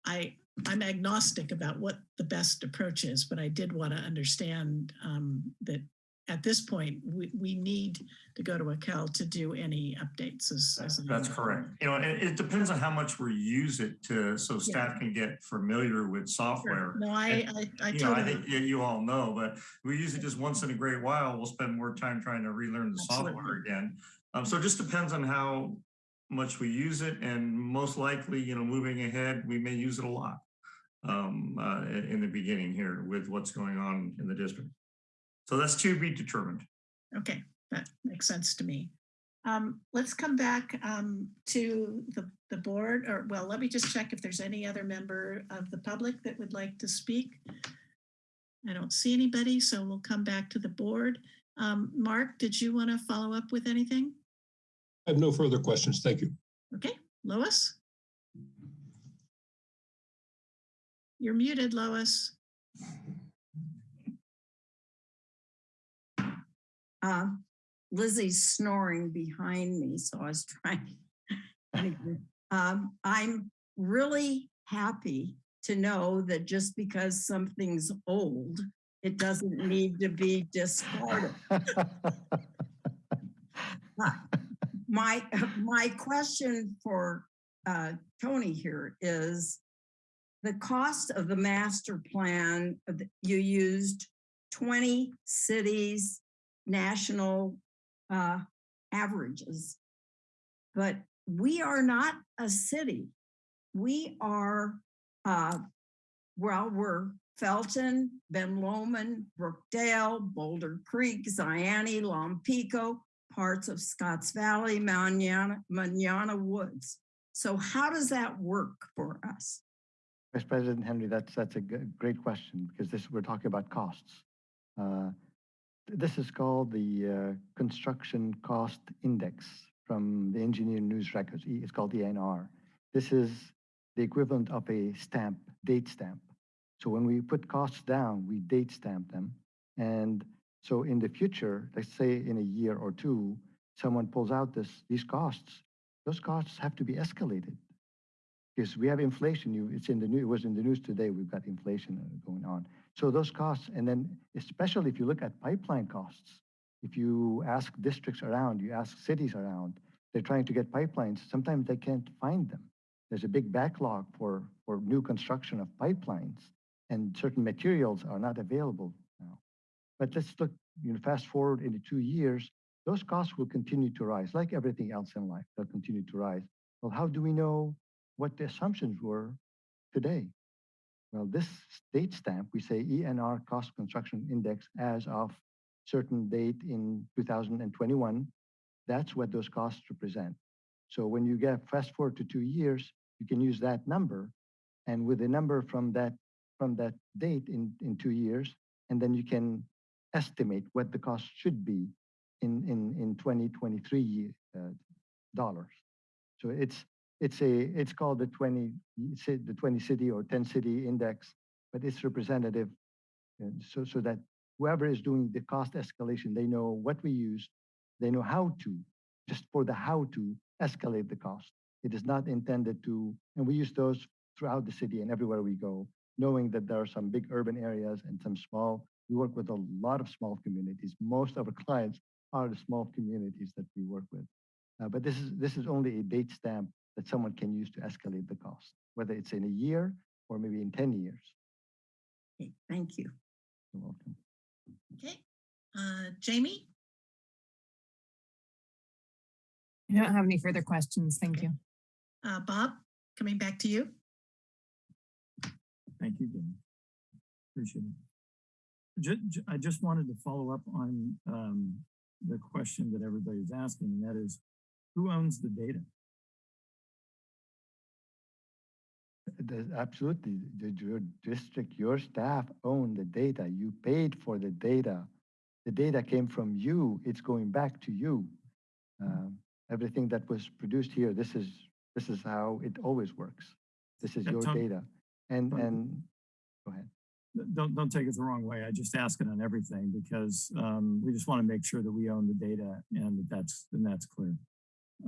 I, I'm agnostic about what the best approach is, but I did want to understand um, that at this point, we, we need to go to Akel to do any updates. As, as That's correct. You know, it, it depends on how much we use it to, so staff can get familiar with software. No, I, I, I You know, I think you, you all know, but we use it just once in a great while. We'll spend more time trying to relearn the software again. Um, so it just depends on how much we use it and most likely, you know, moving ahead, we may use it a lot um, uh, in the beginning here with what's going on in the district. So that's to be determined. okay, that makes sense to me. Um, let's come back um, to the, the board, or well, let me just check if there's any other member of the public that would like to speak. I don't see anybody, so we'll come back to the board. Um, Mark, did you want to follow up with anything? I have no further questions. Thank you. Okay, Lois? You're muted, Lois. Um, Lizzie's snoring behind me, so I was trying. Um, I'm really happy to know that just because something's old, it doesn't need to be discarded. (laughs) My, (laughs) my question for uh, Tony here is the cost of the master plan, you used 20 cities, national uh, averages. But we are not a city. We are, uh, well, we're Felton, Ben Lomond, Brookdale, Boulder Creek, Zayante, Lompico, parts of Scotts Valley, Manana, Manana Woods. So how does that work for us? Vice President Henry, that's, that's a great question because this, we're talking about costs. Uh, This is called the uh, Construction Cost Index from the Engineer News Records. It's called ENR. This is the equivalent of a stamp, date stamp. So when we put costs down, we date stamp them. And so in the future, let's say in a year or two, someone pulls out this, these costs, those costs have to be escalated because we have inflation. You, it's in the news. It was in the news today. We've got inflation uh, going on. So those costs, and then especially if you look at pipeline costs, if you ask districts around, you ask cities around, they're trying to get pipelines. Sometimes they can't find them. There's a big backlog for for new construction of pipelines, and certain materials are not available. But let's look. You know, fast forward into two years, those costs will continue to rise, like everything else in life. They'll continue to rise. Well, how do we know what the assumptions were today. Well, this date stamp, we say ENR Cost Construction Index as of certain date in 2021, that's what those costs represent. So when you get fast forward to two years, you can use that number and with a number from that from that date in, in two years, and then you can estimate what the cost should be in, in, in 2023 uh, dollars. So it's it's a it's called the 20 the 20 city or 10 city index, but it's representative. So so that whoever is doing the cost escalation, they know what we use, they know how to, just for the how to escalate the cost. It is not intended to, and we use those throughout the city and everywhere we go, knowing that there are some big urban areas and some small. We work with a lot of small communities. Most of our clients are the small communities that we work with. Uh, but this is this is only a date stamp that someone can use to escalate the cost, whether it's in a year or maybe in 10 years. Okay, Thank you. You're welcome. Okay, uh, Jamie? I don't have any further questions. Thank you. Uh, Bob, coming back to you. Thank you, Jim. Appreciate it. I just wanted to follow up on um, the question that everybody's asking, and that is, who owns the data? Absolutely, the, your district, your staff own the data. You paid for the data. The data came from you. It's going back to you. Um, everything that was produced here, this is, this is how it always works. This is your data. And, and, go ahead. Don't, don't take it the wrong way. I just ask it on everything because um, we just want to make sure that we own the data and that that's, and that's clear.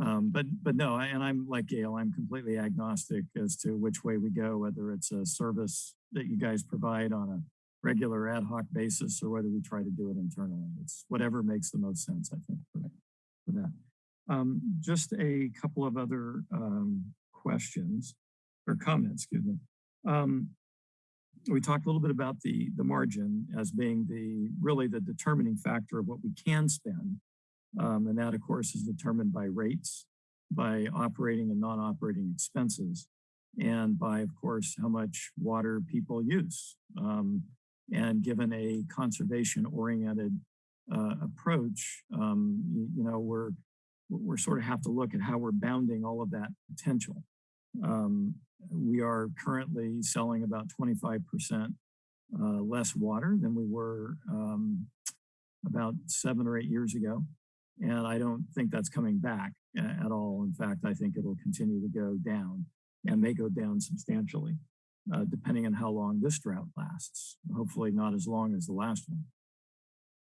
Um, but, but no, I- and I'm like Gail, I'm completely agnostic as to which way we go, whether it's a service that you guys provide on a regular ad hoc basis or whether we try to do it internally. It's whatever makes the most sense, I think, for, for that. Um, just a couple of other um, questions or comments, excuse me. Um, we talked a little bit about the, the margin as being the, really the determining factor of what we can spend. Um, and that of course is determined by rates, by operating and non-operating expenses, and by of course how much water people use. Um, and given a conservation oriented uh, approach, um, you, you know, we're, we're sort of have to look at how we're bounding all of that potential. Um, we are currently selling about 25% uh, less water than we were um, about seven or eight years ago. And I don't think that's coming back at all. In fact, I think it'll continue to go down and may go down substantially, uh, depending on how long this drought lasts. Hopefully not as long as the last one.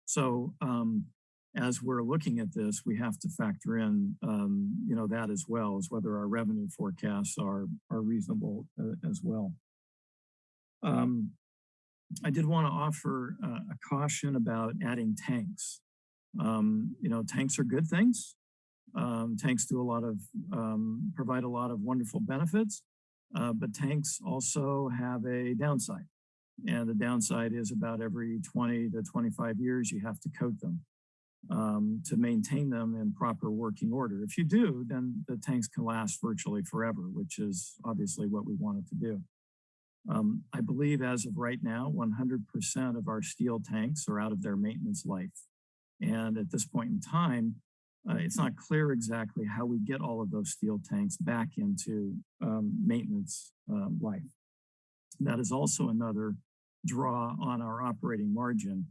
So um, as we're looking at this, we have to factor in, um, you know, that as well as whether our revenue forecasts are, are reasonable uh, as well. Um, I did want to offer uh, a caution about adding tanks. Um, you know, tanks are good things. Um, tanks do a lot of, um, provide a lot of wonderful benefits, uh, but tanks also have a downside. And the downside is about every 20 to 25 years, you have to coat them um, to maintain them in proper working order. If you do, then the tanks can last virtually forever, which is obviously what we wanted to do. Um, I believe as of right now, 100% of our steel tanks are out of their maintenance life. And at this point in time, uh, it's not clear exactly how we get all of those steel tanks back into um, maintenance um, life. That is also another draw on our operating margin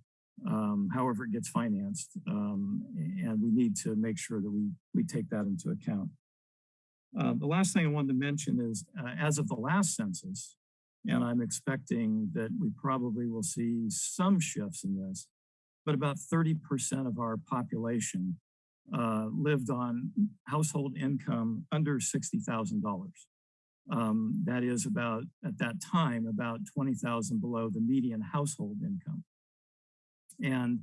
um, however it gets financed. Um, and we need to make sure that we, we take that into account. Uh, the last thing I wanted to mention is uh, as of the last census, and I'm expecting that we probably will see some shifts in this, but about 30% of our population uh, lived on household income under $60,000. Um, that is about, at that time, about 20,000 below the median household income. And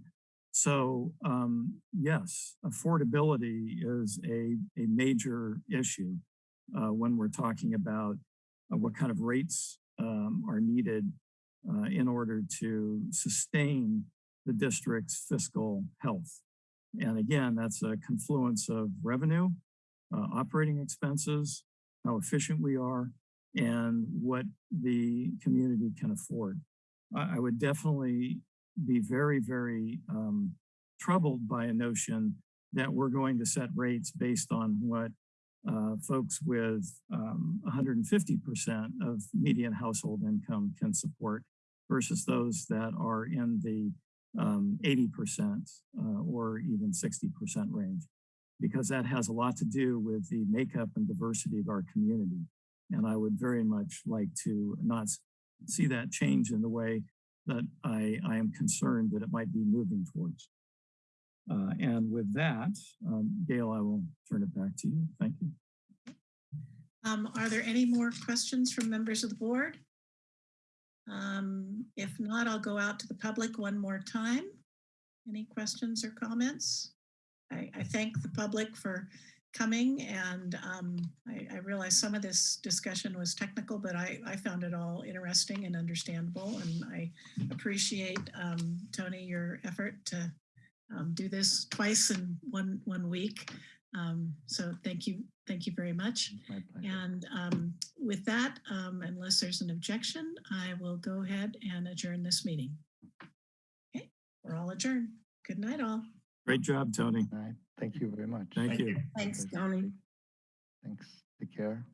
so, um, yes, affordability is a, a major issue uh, when we're talking about uh, what kind of rates um, are needed uh, in order to sustain the district's fiscal health. And again, that's a confluence of revenue, uh, operating expenses, how efficient we are, and what the community can afford. I, I would definitely be very, very um, troubled by a notion that we're going to set rates based on what uh, folks with um, 150% of median household income can support versus those that are in the um, 80% uh, or even 60% range, because that has a lot to do with the makeup and diversity of our community. And I would very much like to not see that change in the way that I, I am concerned that it might be moving towards. Uh, and with that, um, Gail, I will turn it back to you. Thank you. Um, are there any more questions from members of the board? Um, if not, I'll go out to the public one more time. Any questions or comments? I, I thank the public for coming. And um, I, I realize some of this discussion was technical, but I, I found it all interesting and understandable. And I appreciate, um, Tony, your effort to um, do this twice in one, one week. Um, so thank you. Thank you very much. And um, with that, um, unless there's an objection, I will go ahead and adjourn this meeting. Okay, we're all adjourned. Good night, all. Great job, Tony. All right. Thank you very much. Thank, Thank you. you. Thanks, Tony. Thanks. Take care.